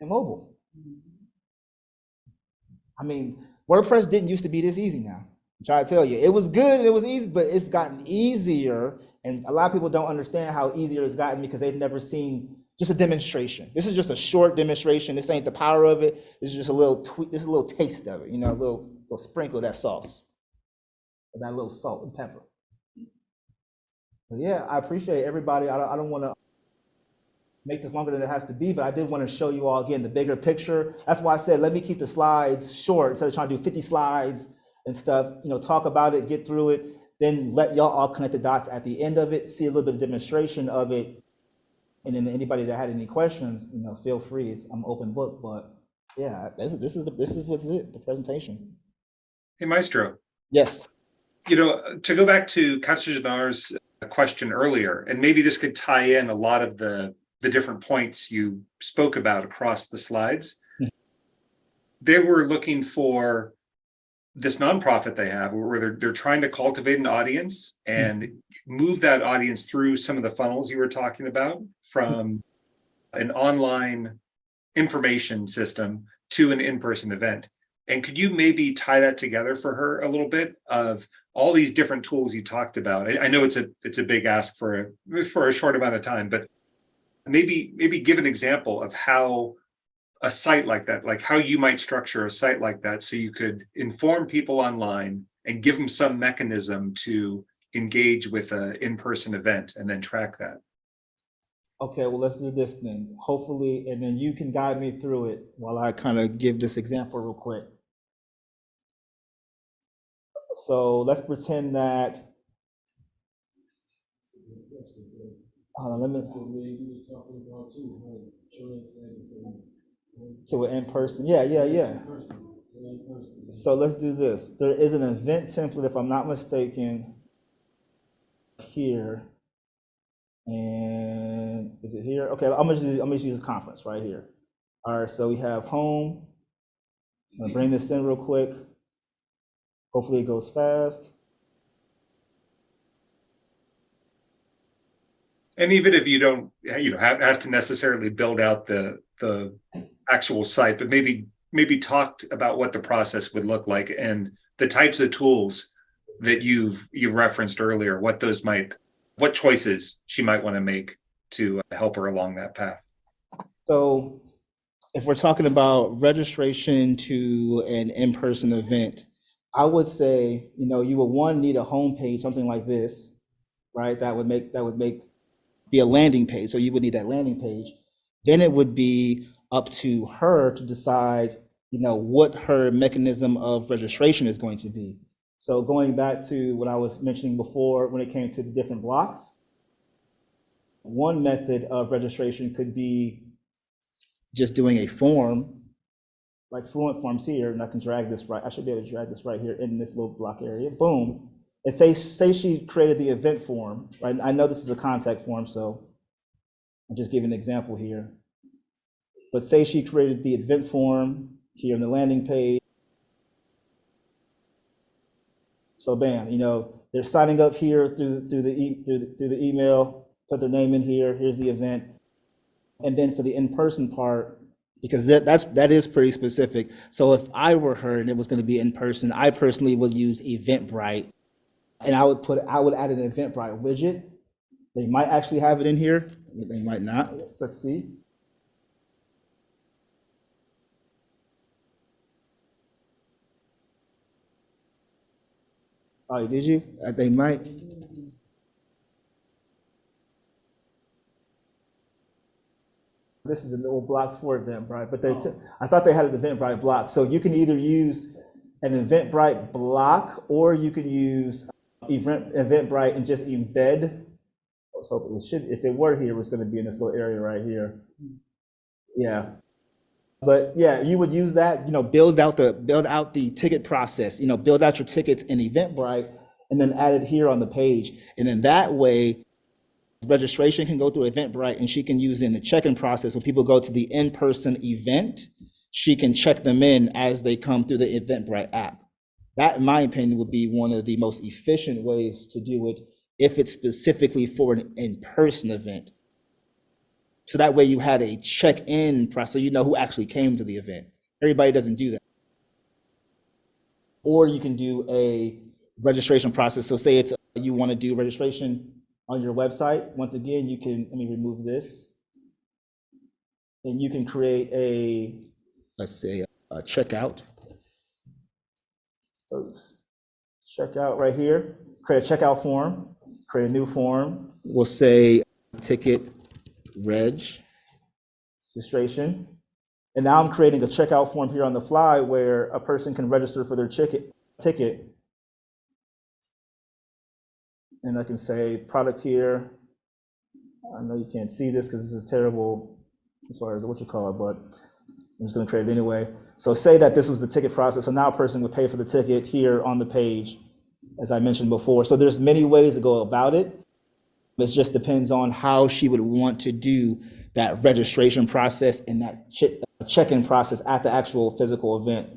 in mobile. I mean, WordPress didn't used to be this easy now. I'm trying to tell you. It was good, it was easy, but it's gotten easier. And a lot of people don't understand how easier it's gotten because they've never seen just a demonstration. This is just a short demonstration. This ain't the power of it. This is just a little tweak, this is a little taste of it, you know, a little, little sprinkle of that sauce. That little salt and pepper. So yeah, I appreciate everybody. I don't, I don't want to make this longer than it has to be, but I did want to show you all again the bigger picture. That's why I said let me keep the slides short instead of trying to do 50 slides and stuff. You know, talk about it, get through it, then let y'all all connect the dots at the end of it, see a little bit of demonstration of it, and then anybody that had any questions, you know, feel free. It's I'm open book, but yeah, this is this is the, this is what's it the presentation. Hey, Maestro, Yes. you know, to go back to Katarzyna's question earlier, and maybe this could tie in a lot of the, the different points you spoke about across the slides. Mhm. They were looking for this nonprofit they have where they're, they're trying to cultivate an audience and move that audience through some of the funnels you were talking about from an online information system to an in-person event. And could you maybe tie that together for her a little bit of all these different tools you talked about? I, know it's a it's a big ask for a for a short amount of time, but maybe maybe give an example of how a site like that, like how you might structure a site like that so you could inform people online and give them some mechanism to engage with an in-person event and then track that. Okay, well, let's do this then. Hopefully, and then you can guide me through it while I kind of give this example real quick. So let's pretend that, on, let me, to an in-person, yeah, yeah, yeah. Person in person. So let's do this. There is an event template, if I'm not mistaken, here. And is it here? Okay, I'm gonna, just- I'm gonna use this conference right here. All right, so we have home. I'm gonna bring this in real quick. Hopefully it goes fast. And even if you don't, you know, have, have to necessarily build out the, the actual site, but maybe, maybe talked about what the process would look like and the types of tools that you've, you referenced earlier, what those might, what choices she might want to make to uh, help her along that path. So if we're talking about registration to an in-person event, I would say, you know, you would one need a homepage, something like this, right? That would make, that would make, be a landing page. So you would need that landing page. Then it would be up to her to decide, you know, what her mechanism of registration is going to be. So going back to what I was mentioning before, when it came to the different blocks, one method of registration could be just doing a form, like Fluent Forms here, and I can drag this right, I should be able to drag this right here in this little block area, boom. And say, say she created the event form, right? I know this is a contact form, so I'm just giving an example here. But say she created the event form here on the landing page. So bam, you know, they're signing up here through, through the, e- through, the- through the email, put their name in here, here's the event. And then for the in-person part, because that, that's, that is pretty specific. So if I were her and it was gonna be in person, I personally would use Eventbrite. And I would put, I would add an Eventbrite widget. They might actually have it in here, they might not, let's see. Oh, did you? Uh, They might. This is a little blocks for Eventbrite, but they, t- I thought they had an Eventbrite block. So you can either use an Eventbrite block or you can use Event, Eventbrite and just embed. So it should, if it were here, it was gonna be in this little area right here. Yeah. But yeah, you would use that, you know, build out the, build out the ticket process, you know, build out your tickets in Eventbrite and then add it here on the page. And then that way, registration can go through Eventbrite and she can use in the check-in process. When people go to the in-person event, she can check them in as they come through the Eventbrite app. That, in my opinion, would be one of the most efficient ways to do it if it's specifically for an in-person event. So that way you had a check-in process, you know who actually came to the event. Everybody doesn't do that. Or you can do a registration process. So say it's, you want to do registration on your website. Once again, you can, let me remove this. And you can create a, let's say, a checkout. Oops. Checkout right here, create a checkout form, create a new form. We'll say ticket reg registration. And now I'm creating a checkout form here on the fly where a person can register for their ticket, ticket. And I can say product here. I know you can't see this because this is terrible as far as what you call it, but I'm just gonna create it anyway. So say that this was the ticket process, so now a person would pay for the ticket here on the page, as I mentioned before. So there's many ways to go about it. It just depends on how she would want to do that registration process and that uh, check-in process at the actual physical event.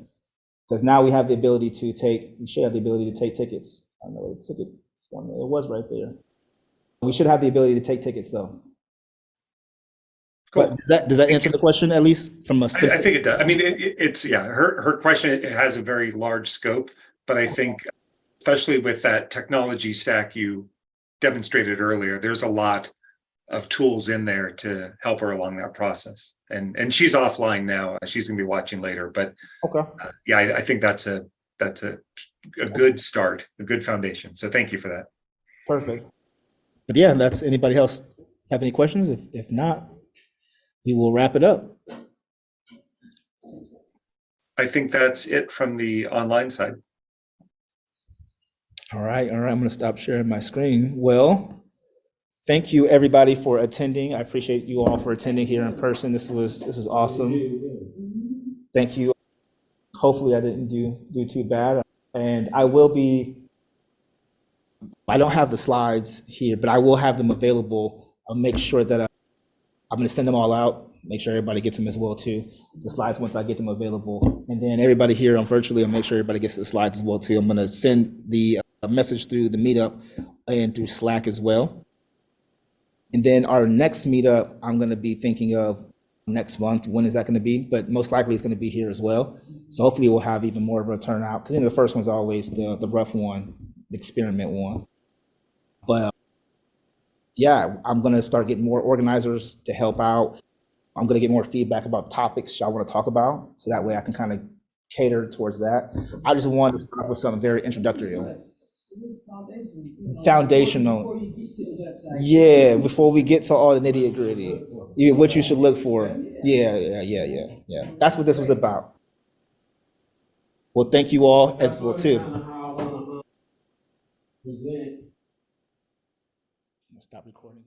Because now we have the ability to take, we should have the ability to take tickets. I know the ticket, one, it was right there. We should have the ability to take tickets though. Cool. does that, does that answer the question at least from a? I, I think it does. I mean, it, it- it's, yeah, her, her question it has a very large scope, but I think especially with that technology stack you demonstrated earlier, there's a lot of tools in there to help her along that process. And, and she's offline now. She's gonna be watching later, but Okay. uh, yeah, I, I think that's a, that's a, a good start, a good foundation. So thank you for that. Perfect. But yeah, that's, anybody else have any questions? If, if not, we will wrap it up. I think that's it from the online side. All right, all right, I'm gonna stop sharing my screen. Well, thank you, everybody, for attending. I appreciate you all for attending here in person. This was, this is awesome. Thank you. Hopefully I didn't do, do too bad. And I will be, I don't have the slides here, but I will have them available I'll make sure that uh, I'm gonna send them all out, make sure everybody gets them as well too. The slides, once I get them available. And then everybody here on virtually, I'll make sure everybody gets the slides as well too. I'm gonna send the uh, message through the meetup and through Slack as well. And then our next meetup, I'm gonna be thinking of next month. When is that gonna be? But most likely it's gonna be here as well. So hopefully we'll have even more of a turnout, because you know, the first one's always the, the rough one, the experiment one. But uh, yeah, I'm gonna start getting more organizers to help out. I'm gonna get more feedback about topics y'all wanna talk about, so that way I can kind of cater towards that. I just wanted to start with something very introductory. This is foundation, you know, Foundational. Before you get to the website. Yeah, before we get to all the nitty gritty, yeah, what you should look for. Yeah, yeah, yeah, yeah, yeah. That's what this was about. Well, thank you all as well too. Kinda how I wanna, Present Stop recording.